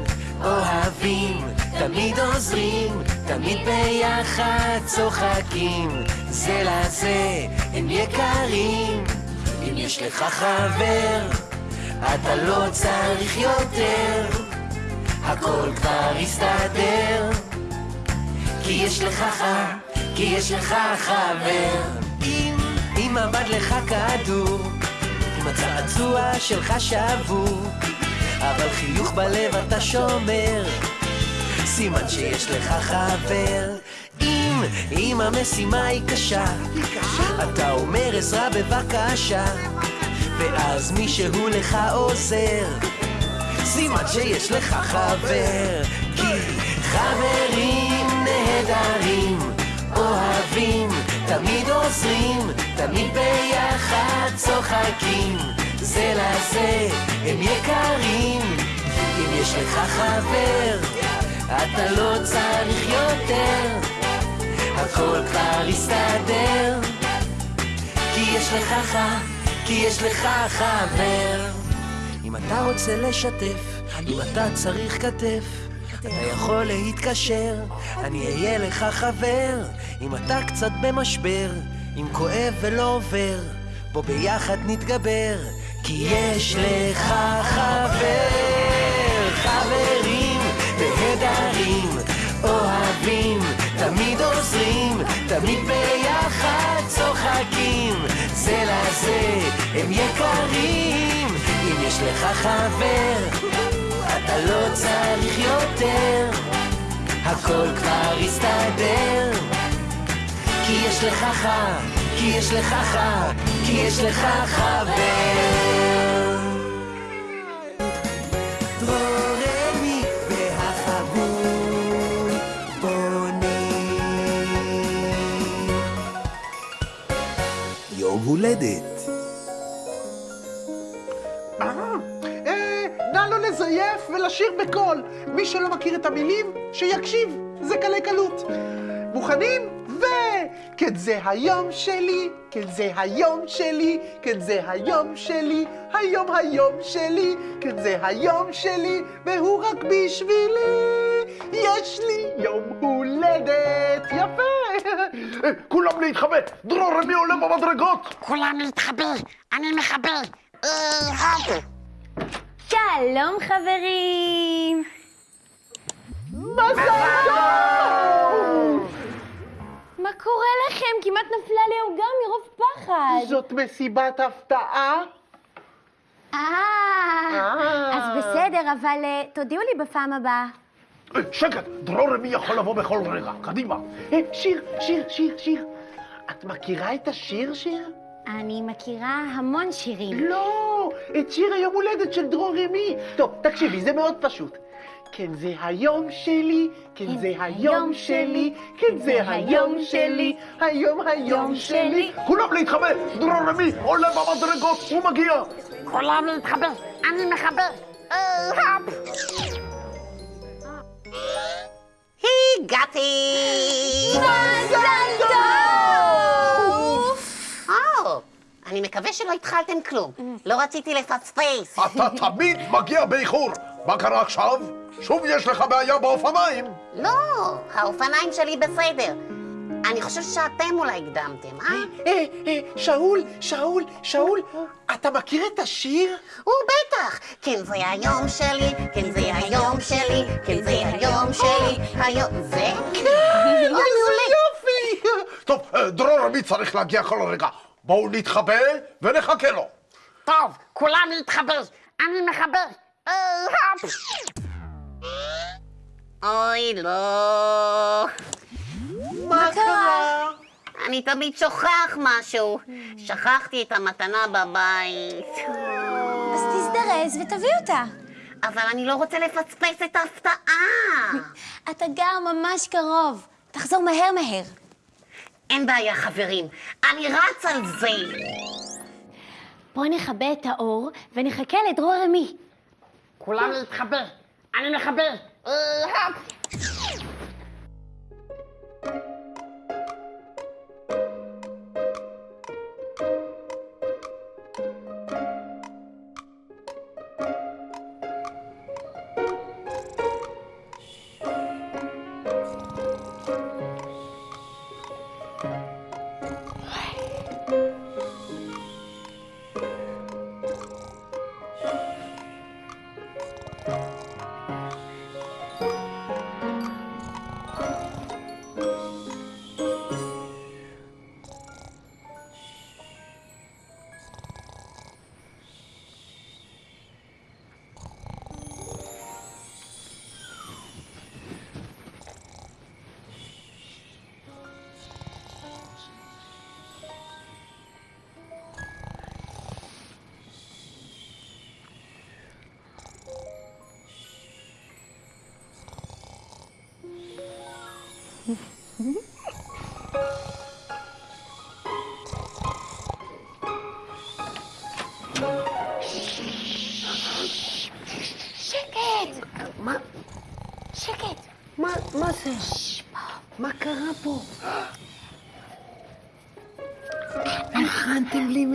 אוהבים, תמיד עוזרים, תמיד ביחד צוחקים, זה לזה הם יקרים. אם יש לך חבר, אתה לא צריך יותר, הכל כבר יסתדר. כי יש לך ח... כי יש לך חבר. אם, אם עבד לך כדור, אם הצעצוע שלך שבור, אבל חיוך בלב אתה שומר, סימן שיש לך חבר. אם, אם המשימה היא קשה, אתה אומר עזרה בבקשה, ואז מישהו לך עוזר, סימן שיש לך חבר. כי חברים נהדרים, אוהבים, תמיד עוזרים, תמיד ביחד צוחקים, זה לזה הם יקרים. אם יש לך חבר, אתה לא צריך יותר, הכל כבר יסתדר. כי יש לך ח... כי יש לך חבר. אם אתה רוצה לשתף, אם אתה צריך כתף, אתה יכול להתקשר, אני אהיה לך חבר. אם אתה קצת במשבר, אם כואב ולא עובר, בוא ביחד נתגבר, כי יש לך חבר. חברים נהדרים, אוהבים, תמיד עוזרים, תמיד ביחד צוחקים, זה לזה הם יקרים. אם יש לך חבר, אתה לא צריך יותר, הכל כבר יסתדר. כי יש לך ח... כי יש לך ח... כי יש לך חבר. דרורמי והחבול בונים. יום הולדת אה, נא לא לזייף ולשיר בקול. מי שלא מכיר את המילים, שיקשיב, זה קלי קלות. מוכנים? כן זה היום שלי, כן זה היום שלי, כן זה היום שלי, היום היום שלי, כן זה היום שלי, והוא רק בשבילי. יש לי יום הולדת יפה. כולם להתחבא! דרור רמי עולה במדרגות! כולם להתחבא, אני מכבה. אה. שלום חברים! מה קורה לכם? כמעט נפלה לי העוגה מרוב פחד. זאת מסיבת הפתעה? אה, אז בסדר, אבל אה, תודיעו לי בפעם הבאה. אה, שקט! דרור רמי יכול לבוא בכל רגע, קדימה. אה, שיר, שיר, שיר, שיר. את מכירה את השיר, שיר? אני מכירה המון שירים. לא, את שיר היום הולדת של דרור רמי. טוב, תקשיבי, זה מאוד פשוט. כן זה היום שלי, כן זה היום שלי, כן זה היום שלי, היום היום שלי. כולם להתחבא! דרור רמי עולה במדרגות, הוא מגיע! כולם להתחבר, אני מחבר. אה. הגעתי! מזל טוב! אני מקווה שלא התחלתם כלום. לא רציתי לפספס. אתה תמיד מגיע באיחור! מה קרה עכשיו? שוב יש לך בעיה באופניים! לא, האופניים שלי בסדר. אני חושב שאתם אולי הקדמתם, אה? אה, אה, שאול, שאול, שאול, אתה מכיר את השיר? הוא בטח! כן זה היום שלי, כן זה היום שלי, כן זה היום שלי, היום... זה? כן. איזה יופי! טוב, אה, דרור רמי צריך להגיע כל רגע. בואו נתחבא ונחכה לו. טוב, כולם להתחבר. אני מחבר. אה. אוי, לא. מה קרה? אני תמיד שוכח משהו. שכחתי את המתנה בבית. אז תזדרז ותביא אותה. אבל אני לא רוצה לפספס את ההפתעה. אתה גר ממש קרוב. תחזור מהר מהר. אין בעיה, חברים. אני רץ על זה. בוא נכבה את האור ונחכה לדרור רמי. כולם להתחבר. אני מחבר.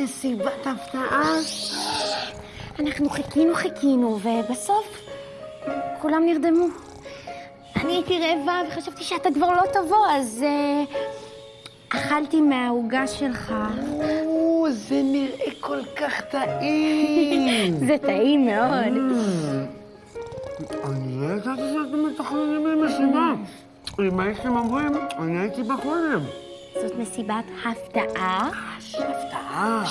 מסיבת הפתעה? אנחנו חיכינו חיכינו, ובסוף כולם נרדמו. אני הייתי רעבה וחשבתי שאתה כבר לא תבוא, אז אה, אכלתי מהעוגה שלך. או, זה נראה כל כך טעים. זה טעים מאוד. אני לא ידעתי שאתם מתכננים לי משימה. אם הייתם אומרים, אני הייתי בא קודם. זאת מסיבת הפתעה. הפתעה.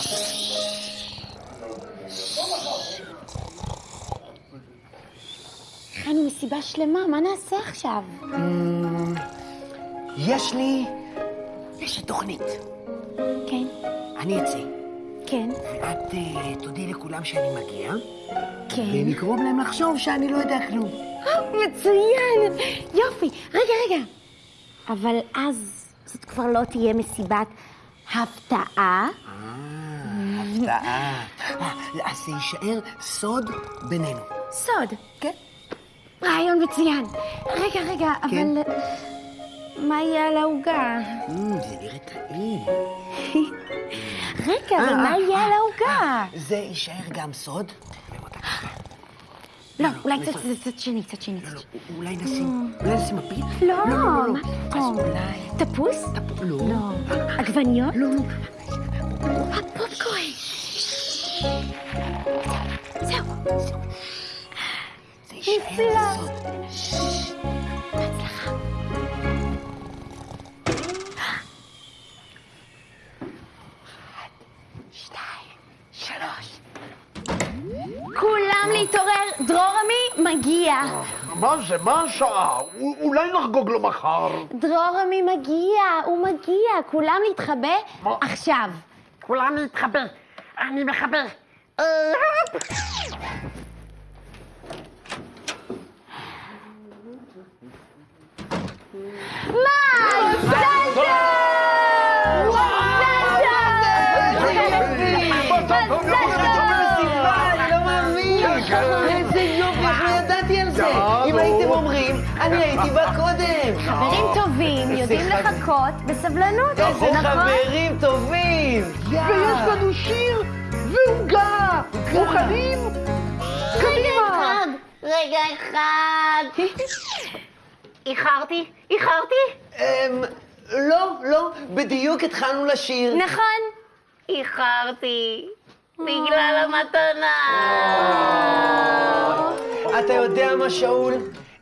הכנו מסיבה שלמה, מה נעשה עכשיו? יש לי... יש לי תוכנית. כן, אני אצא. כן, ואת אה, תודי לכולם שאני מגיע, כן. ונגרום להם לחשוב שאני לא יודע כלום. מצוין! יופי. רגע, רגע. אבל אז זאת כבר לא תהיה מסיבת הפתעה. הפתעה. אה, אז זה יישאר סוד בינינו. סוד. כן. רעיון מצוין. רגע, רגע, כן. אבל... מה יהיה על העוגה? Mm, זה נראה טעים. רגע, אבל אה, מה אה, יהיה על אה, העוגה? זה יישאר גם סוד. לא, לא, אולי? קצת שני, צד שני. צד לא, שני. אולי נשים, אולי נשים מפית? לא, לא, לא, לא. אז? אולי... תפוס? תפ- לא. לא. עגבניות? לא, לא. הפופקורן. זהו. נפלא. בהצלחה. כולם אה? להתעורר, דרור עמי מגיע. אה, מה זה? מה השעה? אולי נחגוג לו מחר. דרור עמי מגיע, הוא מגיע. כולם להתחבא עכשיו. כולם להתחבא. אני מחבר. אה, מה? חברים טובים יודעים לחכות בסבלנות, איזה נכון? חברים טובים! ויש לנו שיר ועוגה! מוכנים? אחד, רגע אחד. איחרתי? איחרתי? אמ... לא, לא, בדיוק התחלנו לשיר. נכון. איחרתי. בגלל המתנה. אתה יודע מה, שאול?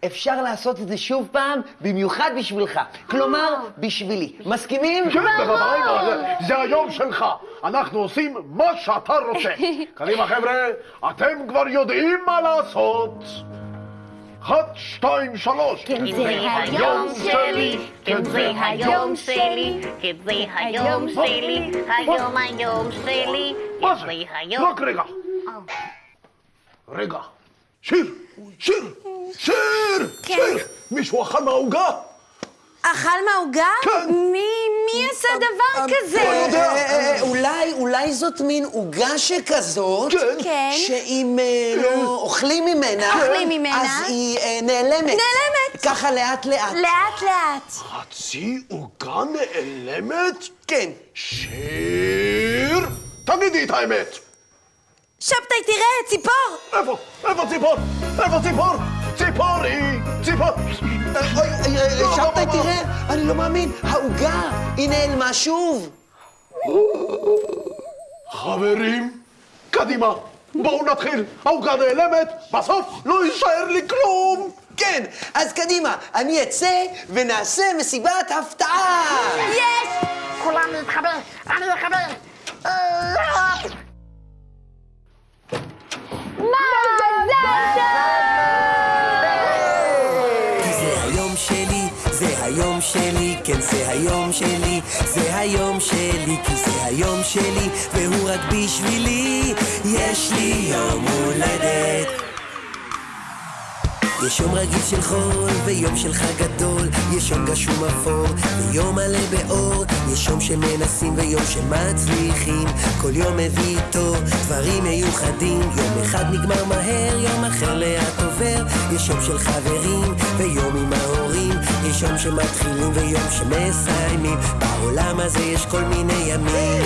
אפשר לעשות את זה שוב פעם, במיוחד בשבילך. כלומר, בשבילי. מסכימים? כן, בוודאי, זה- היום שלך. אנחנו עושים מה שאתה רוצה. קדימה, חבר'ה, אתם כבר יודעים מה לעשות. אחת, שתיים, שלוש. כן זה היום שלי, כן זה היום שלי, כן זה היום שלי, היום היום שלי, מה כן זה? רק רגע. רגע. שיר, שיר, שיר, שיר. מישהו אכל מהעוגה? אכל מהעוגה? כן. מי, מי עשה דבר לא כזה? יודע. אה, אה, אולי, אולי זאת מין עוגה שכזאת, כן. כן. שאם אה, לא אוכלים ממנה, אוכלים ממנה. אז היא אה, נעלמת. נעלמת. ככה לאט לאט. לאט לאט. חצי עוגה נעלמת? כן. שיר, תגידי את האמת. שבתאי, תראה, ציפור! איפה? איפה ציפור? איפה ציפור? ציפורי! ציפור! אה, אוי, אה, אה, לא, שבתאי, לא, לא. תראה, אני לא מאמין, העוגה, היא נעלמה שוב. חברים, קדימה, בואו נתחיל. העוגה נעלמת, בסוף לא יישאר לי כלום! כן, אז קדימה, אני אצא ונעשה מסיבת הפתעה! יש! כולם להתחבר, אני אחבר. מזל היום שלי, זה היום שלי, כי זה היום שלי, והוא רק בשבילי, יש לי יום הולדת. יש יום רגיל של חול, ויום של חג גדול, יש יום גשום אפור, ויום מלא באור, יש יום שמנסים ויום שמצליחים, כל יום מביא איתו דברים מיוחדים, יום אחד נגמר מהר, יום אחר לאט עובר, יש יום של חברים, ויום עם ההורים, יש יום שמתחילים ויום שמסיימים, בעולם הזה יש כל מיני ימים.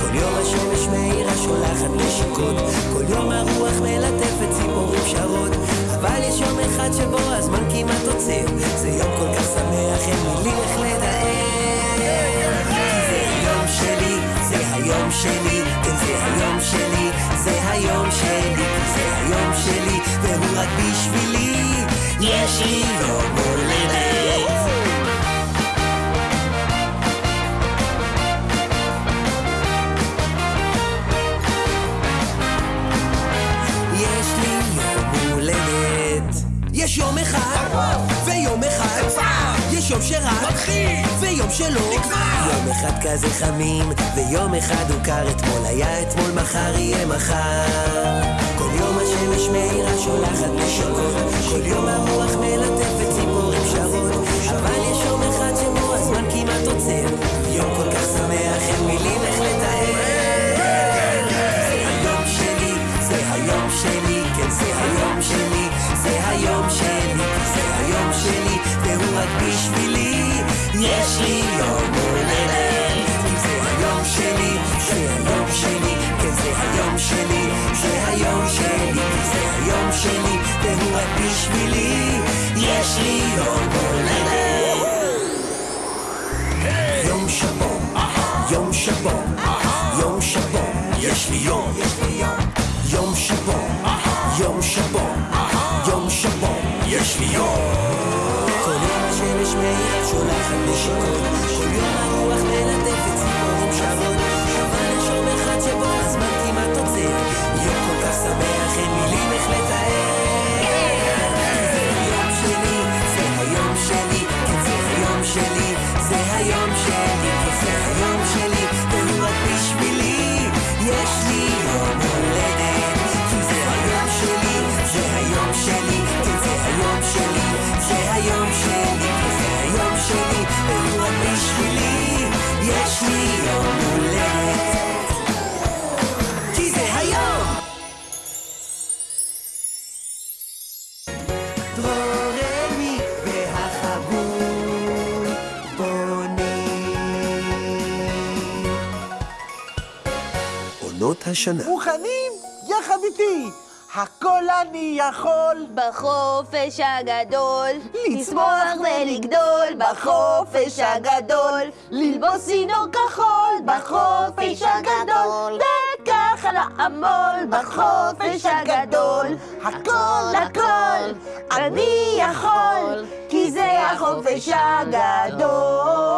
כל יום השמש מאירה שולחת נשיקות, כל יום הרוח מלטפת ציפורים שרות, אבל יש יום אחד שבו הזמן כמעט עוצר, זה יום כל כך שמח, אין מילים איך לתאר. זה היום שלי, כן זה היום שלי, זה היום שלי, זה היום שלי, והוא רק בשבילי, יש לי יום אחד, ויום אחד, יש יום שרק, ויום שלא, יום אחד כזה חמים, ויום אחד הוא קר, אתמול היה אתמול, מחר יהיה מחר. כל יום השמש מאירה שולחת נשיקות, כל יום הרוח מלטפת יש לי יום הולדת. כי זה היום שלי, זה היום שלי, כן זה היום שלי, זה היום שלי, זה היום שלי, והוא רק בשבילי, יש לי יום הולדת. יום שבו, יום שבו, יום שבו, יש לי יום שולחת השנה. מוכנים? יחד איתי. הכל אני יכול. בחופש הגדול, לצמוח ולגדול, בחופש הגדול, ללבוס צינור כחול, בחופש הגדול, וככה לעמול, בחופש הגדול, הכל הכל אני יכול, כי זה החופש הגדול.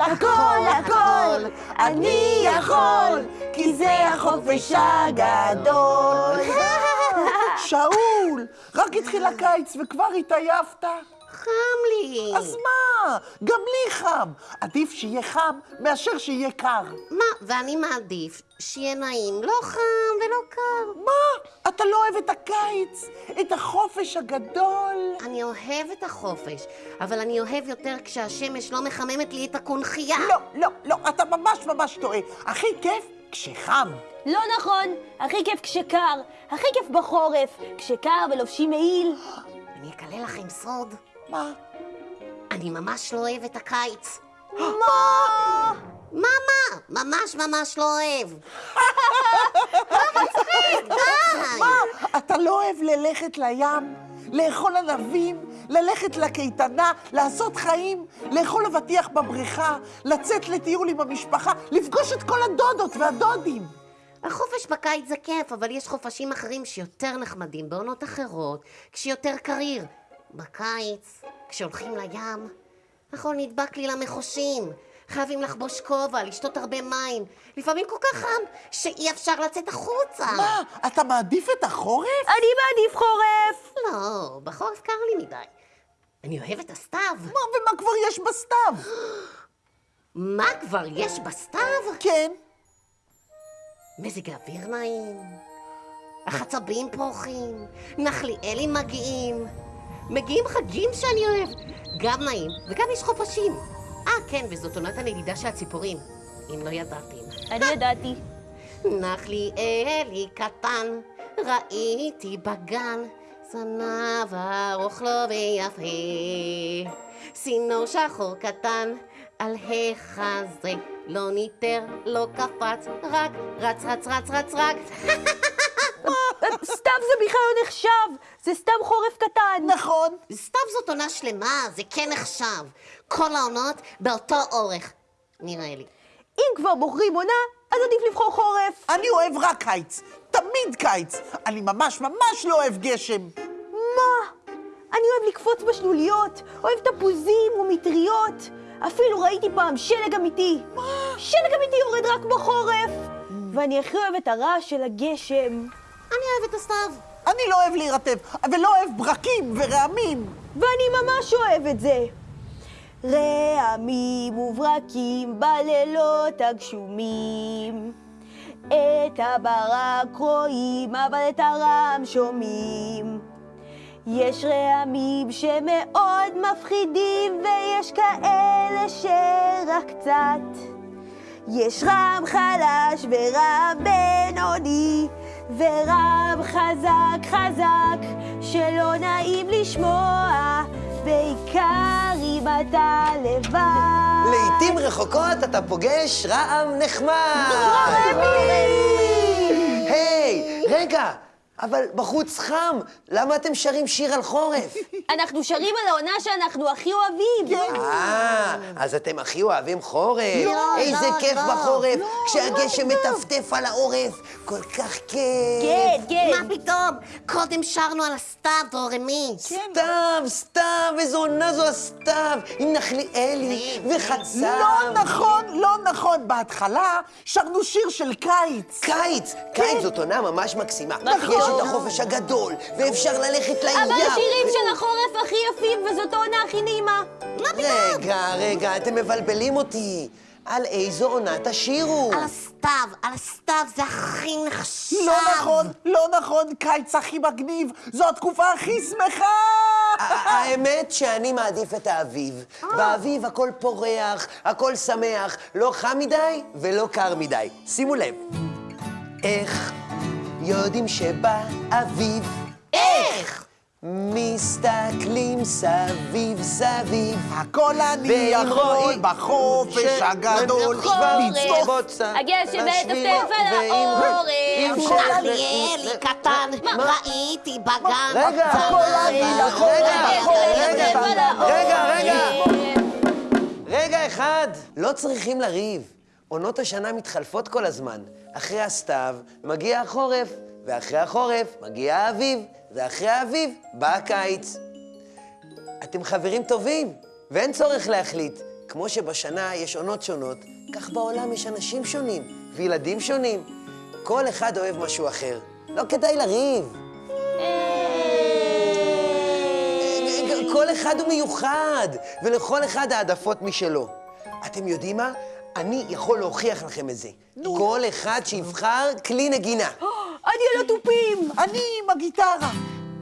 הכל הכל אני יכול, כי זה החופש הגדול. שאול, רק התחיל הקיץ וכבר התעייפת? חם לי. אז מה? גם לי חם. עדיף שיהיה חם מאשר שיהיה קר. מה, ואני מעדיף שיהיה נעים, לא חם ולא קר. מה? אתה לא אוהב את הקיץ? את החופש הגדול? אני אוהב את החופש, אבל אני אוהב יותר כשהשמש לא מחממת לי את הקונכייה. לא, לא, לא, אתה ממש ממש טועה. הכי כיף כשחם. לא נכון, הכי כיף כשקר, הכי כיף בחורף, כשקר ולובשים מעיל. אני אגלה לכם סוד. מה? אני ממש לא אוהב את הקיץ. מה? מה מה? ממש ממש לא אוהב. די! מה? אתה לא אוהב ללכת לים? לאכול ענבים? ללכת לקייטנה? לעשות חיים? לאכול אבטיח בבריכה? לצאת לטיול עם המשפחה? לפגוש את כל הדודות והדודים? החופש בקיץ זה כיף, אבל יש חופשים אחרים שיותר נחמדים בעונות אחרות, כשיותר קריר. בקיץ, כשהולכים לים, הכל נדבק לי למחושים. חייבים לחבוש כובע, לשתות הרבה מים. לפעמים כל כך חם, שאי אפשר לצאת החוצה. מה? אתה מעדיף את החורף? אני מעדיף חורף! לא, בחורף קר לי מדי. אני אוהב את הסתיו. מה, ומה כבר יש בסתיו? מה כבר יש בסתיו? כן. מזג האוויר נעים, החצבים פורחים, נחליאלים מגיעים, מגיעים חגים שאני אוהב, גם נעים, וגם יש חופשים. אה, כן, וזאת עונת הנדידה של הציפורים, אם לא ידעתם. אני ידעתי. נחליאלי קטן, ראיתי בגן, זנב ארוך לו ויפה. צינור שחור קטן, על החזה, לא ניטר, לא קפץ, רק רץ, רץ, רץ, רץ, רץ. סתיו זה בכלל לא נחשב, זה סתם חורף קטן. נכון. סתיו זאת עונה שלמה, זה כן נחשב. כל העונות באותו אורך, נראה לי. אם כבר בוחרים עונה, אז עדיף לבחור חורף. אני אוהב רק קיץ. תמיד קיץ. אני ממש ממש לא אוהב גשם. מה? אני אוהב לקפוץ בשלוליות, אוהב תפוזים ומטריות. אפילו ראיתי פעם שלג אמיתי. מה? שלג אמיתי יורד רק בחורף. ואני הכי אוהב את הרעש של הגשם. אני אוהב את הסתיו. אני לא אוהב להירטב, ולא אוהב ברקים ורעמים. ואני ממש אוהב את זה. רעמים וברקים בלילות הגשומים. את הברק רואים, אבל את הרעם שומעים. יש רעמים שמאוד מפחידים, ויש כאלה שרק קצת. יש רעם חלש ורעם בינוני, ורעם חזק חזק, שלא נעים לשמוע, בעיקר אם אתה לבד. לעתים רחוקות אתה פוגש רעם נחמד. היי, רגע, אבל בחוץ חם, למה אתם שרים שיר על חורף? אנחנו שרים על העונה שאנחנו הכי אוהבים. אה, אז אתם הכי אוהבים חורף. לא, איזה לא, כיף לא. בחורף, כשהגשם מטפטף על העורף, כל כך כיף. כן, כן. מה פתאום? קודם שרנו על הסתיו, דורמי. סתיו, סתיו, איזו עונה זו הסתיו, עם נחליאלי וחצב. לא נכון, נכון. בהתחלה שרנו שיר של קיץ. קיץ, קיץ זאת עונה ממש מקסימה. נכון. יש את החופש הגדול, ואפשר ללכת לים. אבל השירים של החורף הכי יפים, וזאת העונה הכי נעימה. רגע, רגע, אתם מבלבלים אותי. על איזו עונה תשירו? על הסתיו, על הסתיו זה הכי נחשב. לא נכון, לא נכון. קיץ הכי מגניב. זו התקופה הכי שמחה. האמת שאני מעדיף את האביב. באביב הכל פורח, הכל שמח, לא חם מדי ולא קר מדי. שימו לב. איך יודעים שבא אביב? איך? מסתכלים סביב סביב. הכל אני יכול בחופש הגדול לצפות. הגשם העורף. אם ש- אריאלי קטן, ראיתי בגן. רגע, הכל אני יכול, רגע, רגע, רגע, רגע אחד. לא צריכים לריב. עונות השנה מתחלפות כל הזמן. אחרי הסתיו מגיע החורף, ואחרי החורף מגיע האביב, ואחרי האביב בא הקיץ. אתם חברים טובים, ואין צורך להחליט. כמו שבשנה יש עונות שונות, כך בעולם יש אנשים שונים, וילדים שונים. כל אחד אוהב משהו אחר. לא כדאי לריב. כל אחד הוא מיוחד, ולכל אחד העדפות משלו. אתם יודעים מה? אני יכול להוכיח לכם את זה. כל אחד שיבחר כלי נגינה. אני על התופים! אני עם הגיטרה.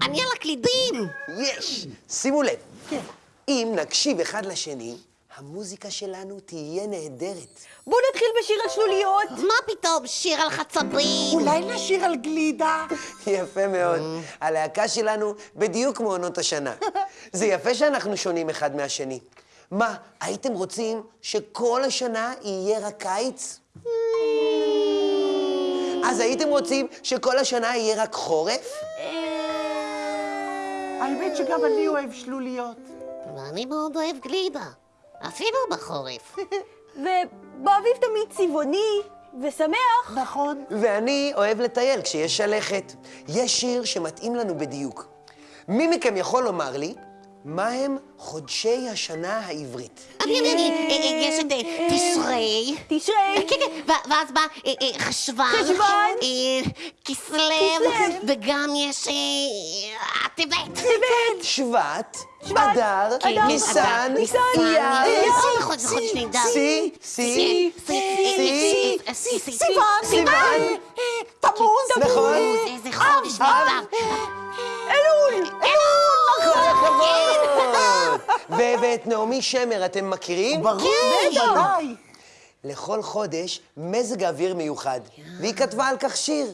אני על הקלידים! יש! שימו לב. אם נקשיב אחד לשני, המוזיקה שלנו תהיה נהדרת. בואו נתחיל בשיר על שלוליות. מה פתאום, שיר על חצבים? אולי נשיר על גלידה? יפה מאוד. הלהקה שלנו בדיוק כמו עונות השנה. זה יפה שאנחנו שונים אחד מהשני. מה, הייתם רוצים שכל השנה יהיה רק קיץ? אז הייתם רוצים שכל השנה יהיה רק חורף? האמת שגם אני אוהב שלוליות. ואני מאוד אוהב גלידה, אפילו בחורף. ובאביב תמיד צבעוני ושמח. נכון. ואני אוהב לטייל כשיש שלכת. יש שיר שמתאים לנו בדיוק. מי מכם יכול לומר לי מה הם חודשי השנה העברית? אני, אה, אה, יש את אה, תשרי. תשרי. כן, כן, ו- ואז בא אה, אה, חשוון. חשוון. אה, כסלו. כסלו. וגם יש אה, טבת. טבת. שבט, אדר, ניסן, ניסן, אייר, נהדר. סי, סי, סי, סיוון. סיוון, תמוז. נכון. איזה חודש נהדר. אלול! כל הכבוד. ו- ואת נעמי שמר אתם מכירים? ברור, ודאי. לכל חודש מזג אוויר מיוחד, והיא כתבה על כך שיר.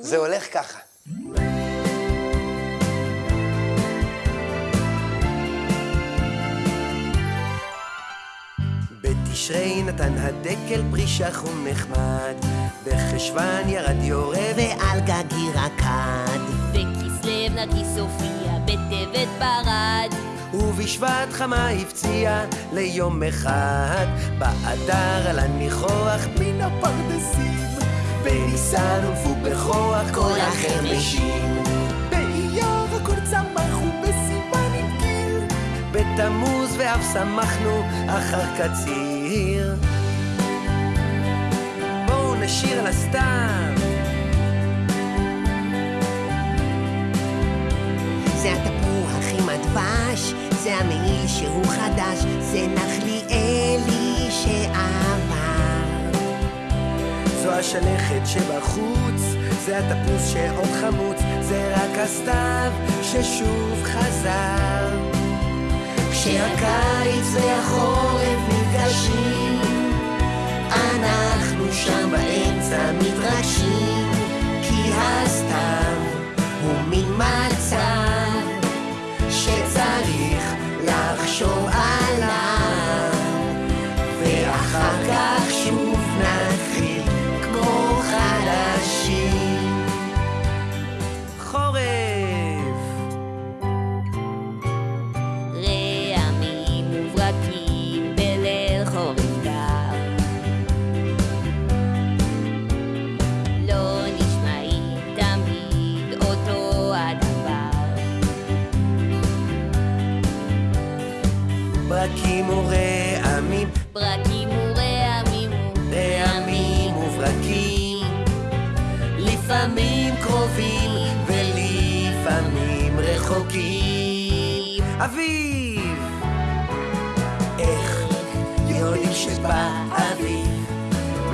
זה הולך ככה. בתשרי נתן הדקל פרי שחום נחמד, בחשוון ירד יורה ועל גגי רקד, נרגיס הופיע, בטבת ברד. ובשבט חמה הפציע ליום אחד, באדר על הניחוח מן הפרדסים, בניסן הונפו בכוח כל החרמשים. באייר הכל צמח ובסימן התגיר. בתמוז ואף שמחנו אחר קציר. בואו נשיר על הסתיו. זה התפוח עם הדבש, זה המעיל שהוא חדש, זה נחליאלי שעבר. זו השלכת שבחוץ, זה התפוס שעוד חמוץ, זה רק הסתיו ששוב חזר. כשהקיץ והחורף נפגשים, אנחנו שם באמצע מתרגשים, כי הסתיו אביב?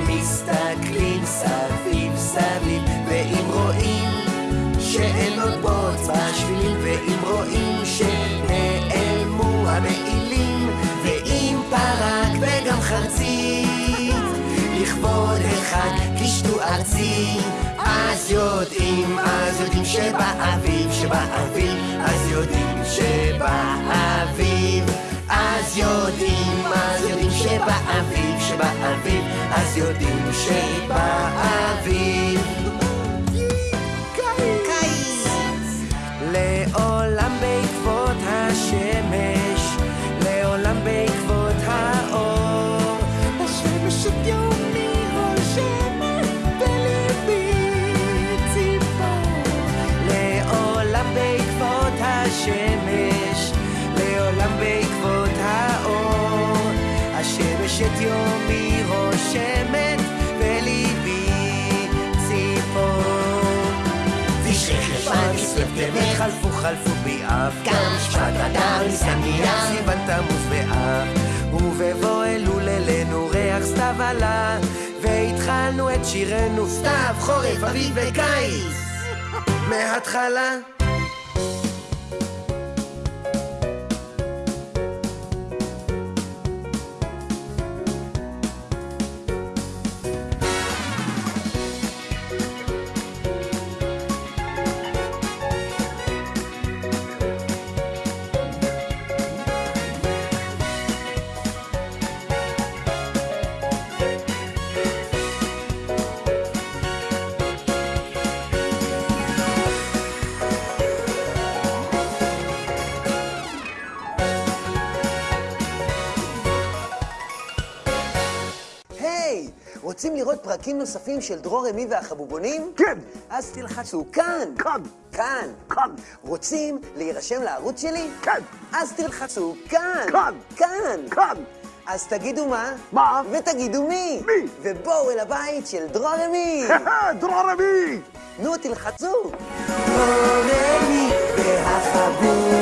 מסתכלים סביב סביב, ואם רואים שאין עוד בוץ בשבילים, ואם רואים שנעלמו המעילים, ואם פרק וגם חרצית, לכבוד החג קישטו ארצי, אז יודעים, אז יודעים שבאביב, שבאביב, אז יודעים שבאביב. אז יודעים, אז יודעים שבאביב, שבאביב, אז יודעים שבאביב. חלפו חלפו באב גם שפת אדר ניסן מיד. סיוון תמוז באב ובבוא אלול אלינו ריח סתיו עלה והתחלנו את שירנו סתיו חורף אביב וקיץ. מההתחלה פרקים נוספים של דרור אמי והחבובונים? כן. אז תלחצו כאן. כאן. כאן. כאן. רוצים להירשם לערוץ שלי? כן. אז תלחצו כאן. כאן. כאן. כאן. אז תגידו מה? מה? ותגידו מי? מי? ובואו אל הבית של דרור אמי. דרור אמי! נו, תלחצו. דרור אמי והחבוב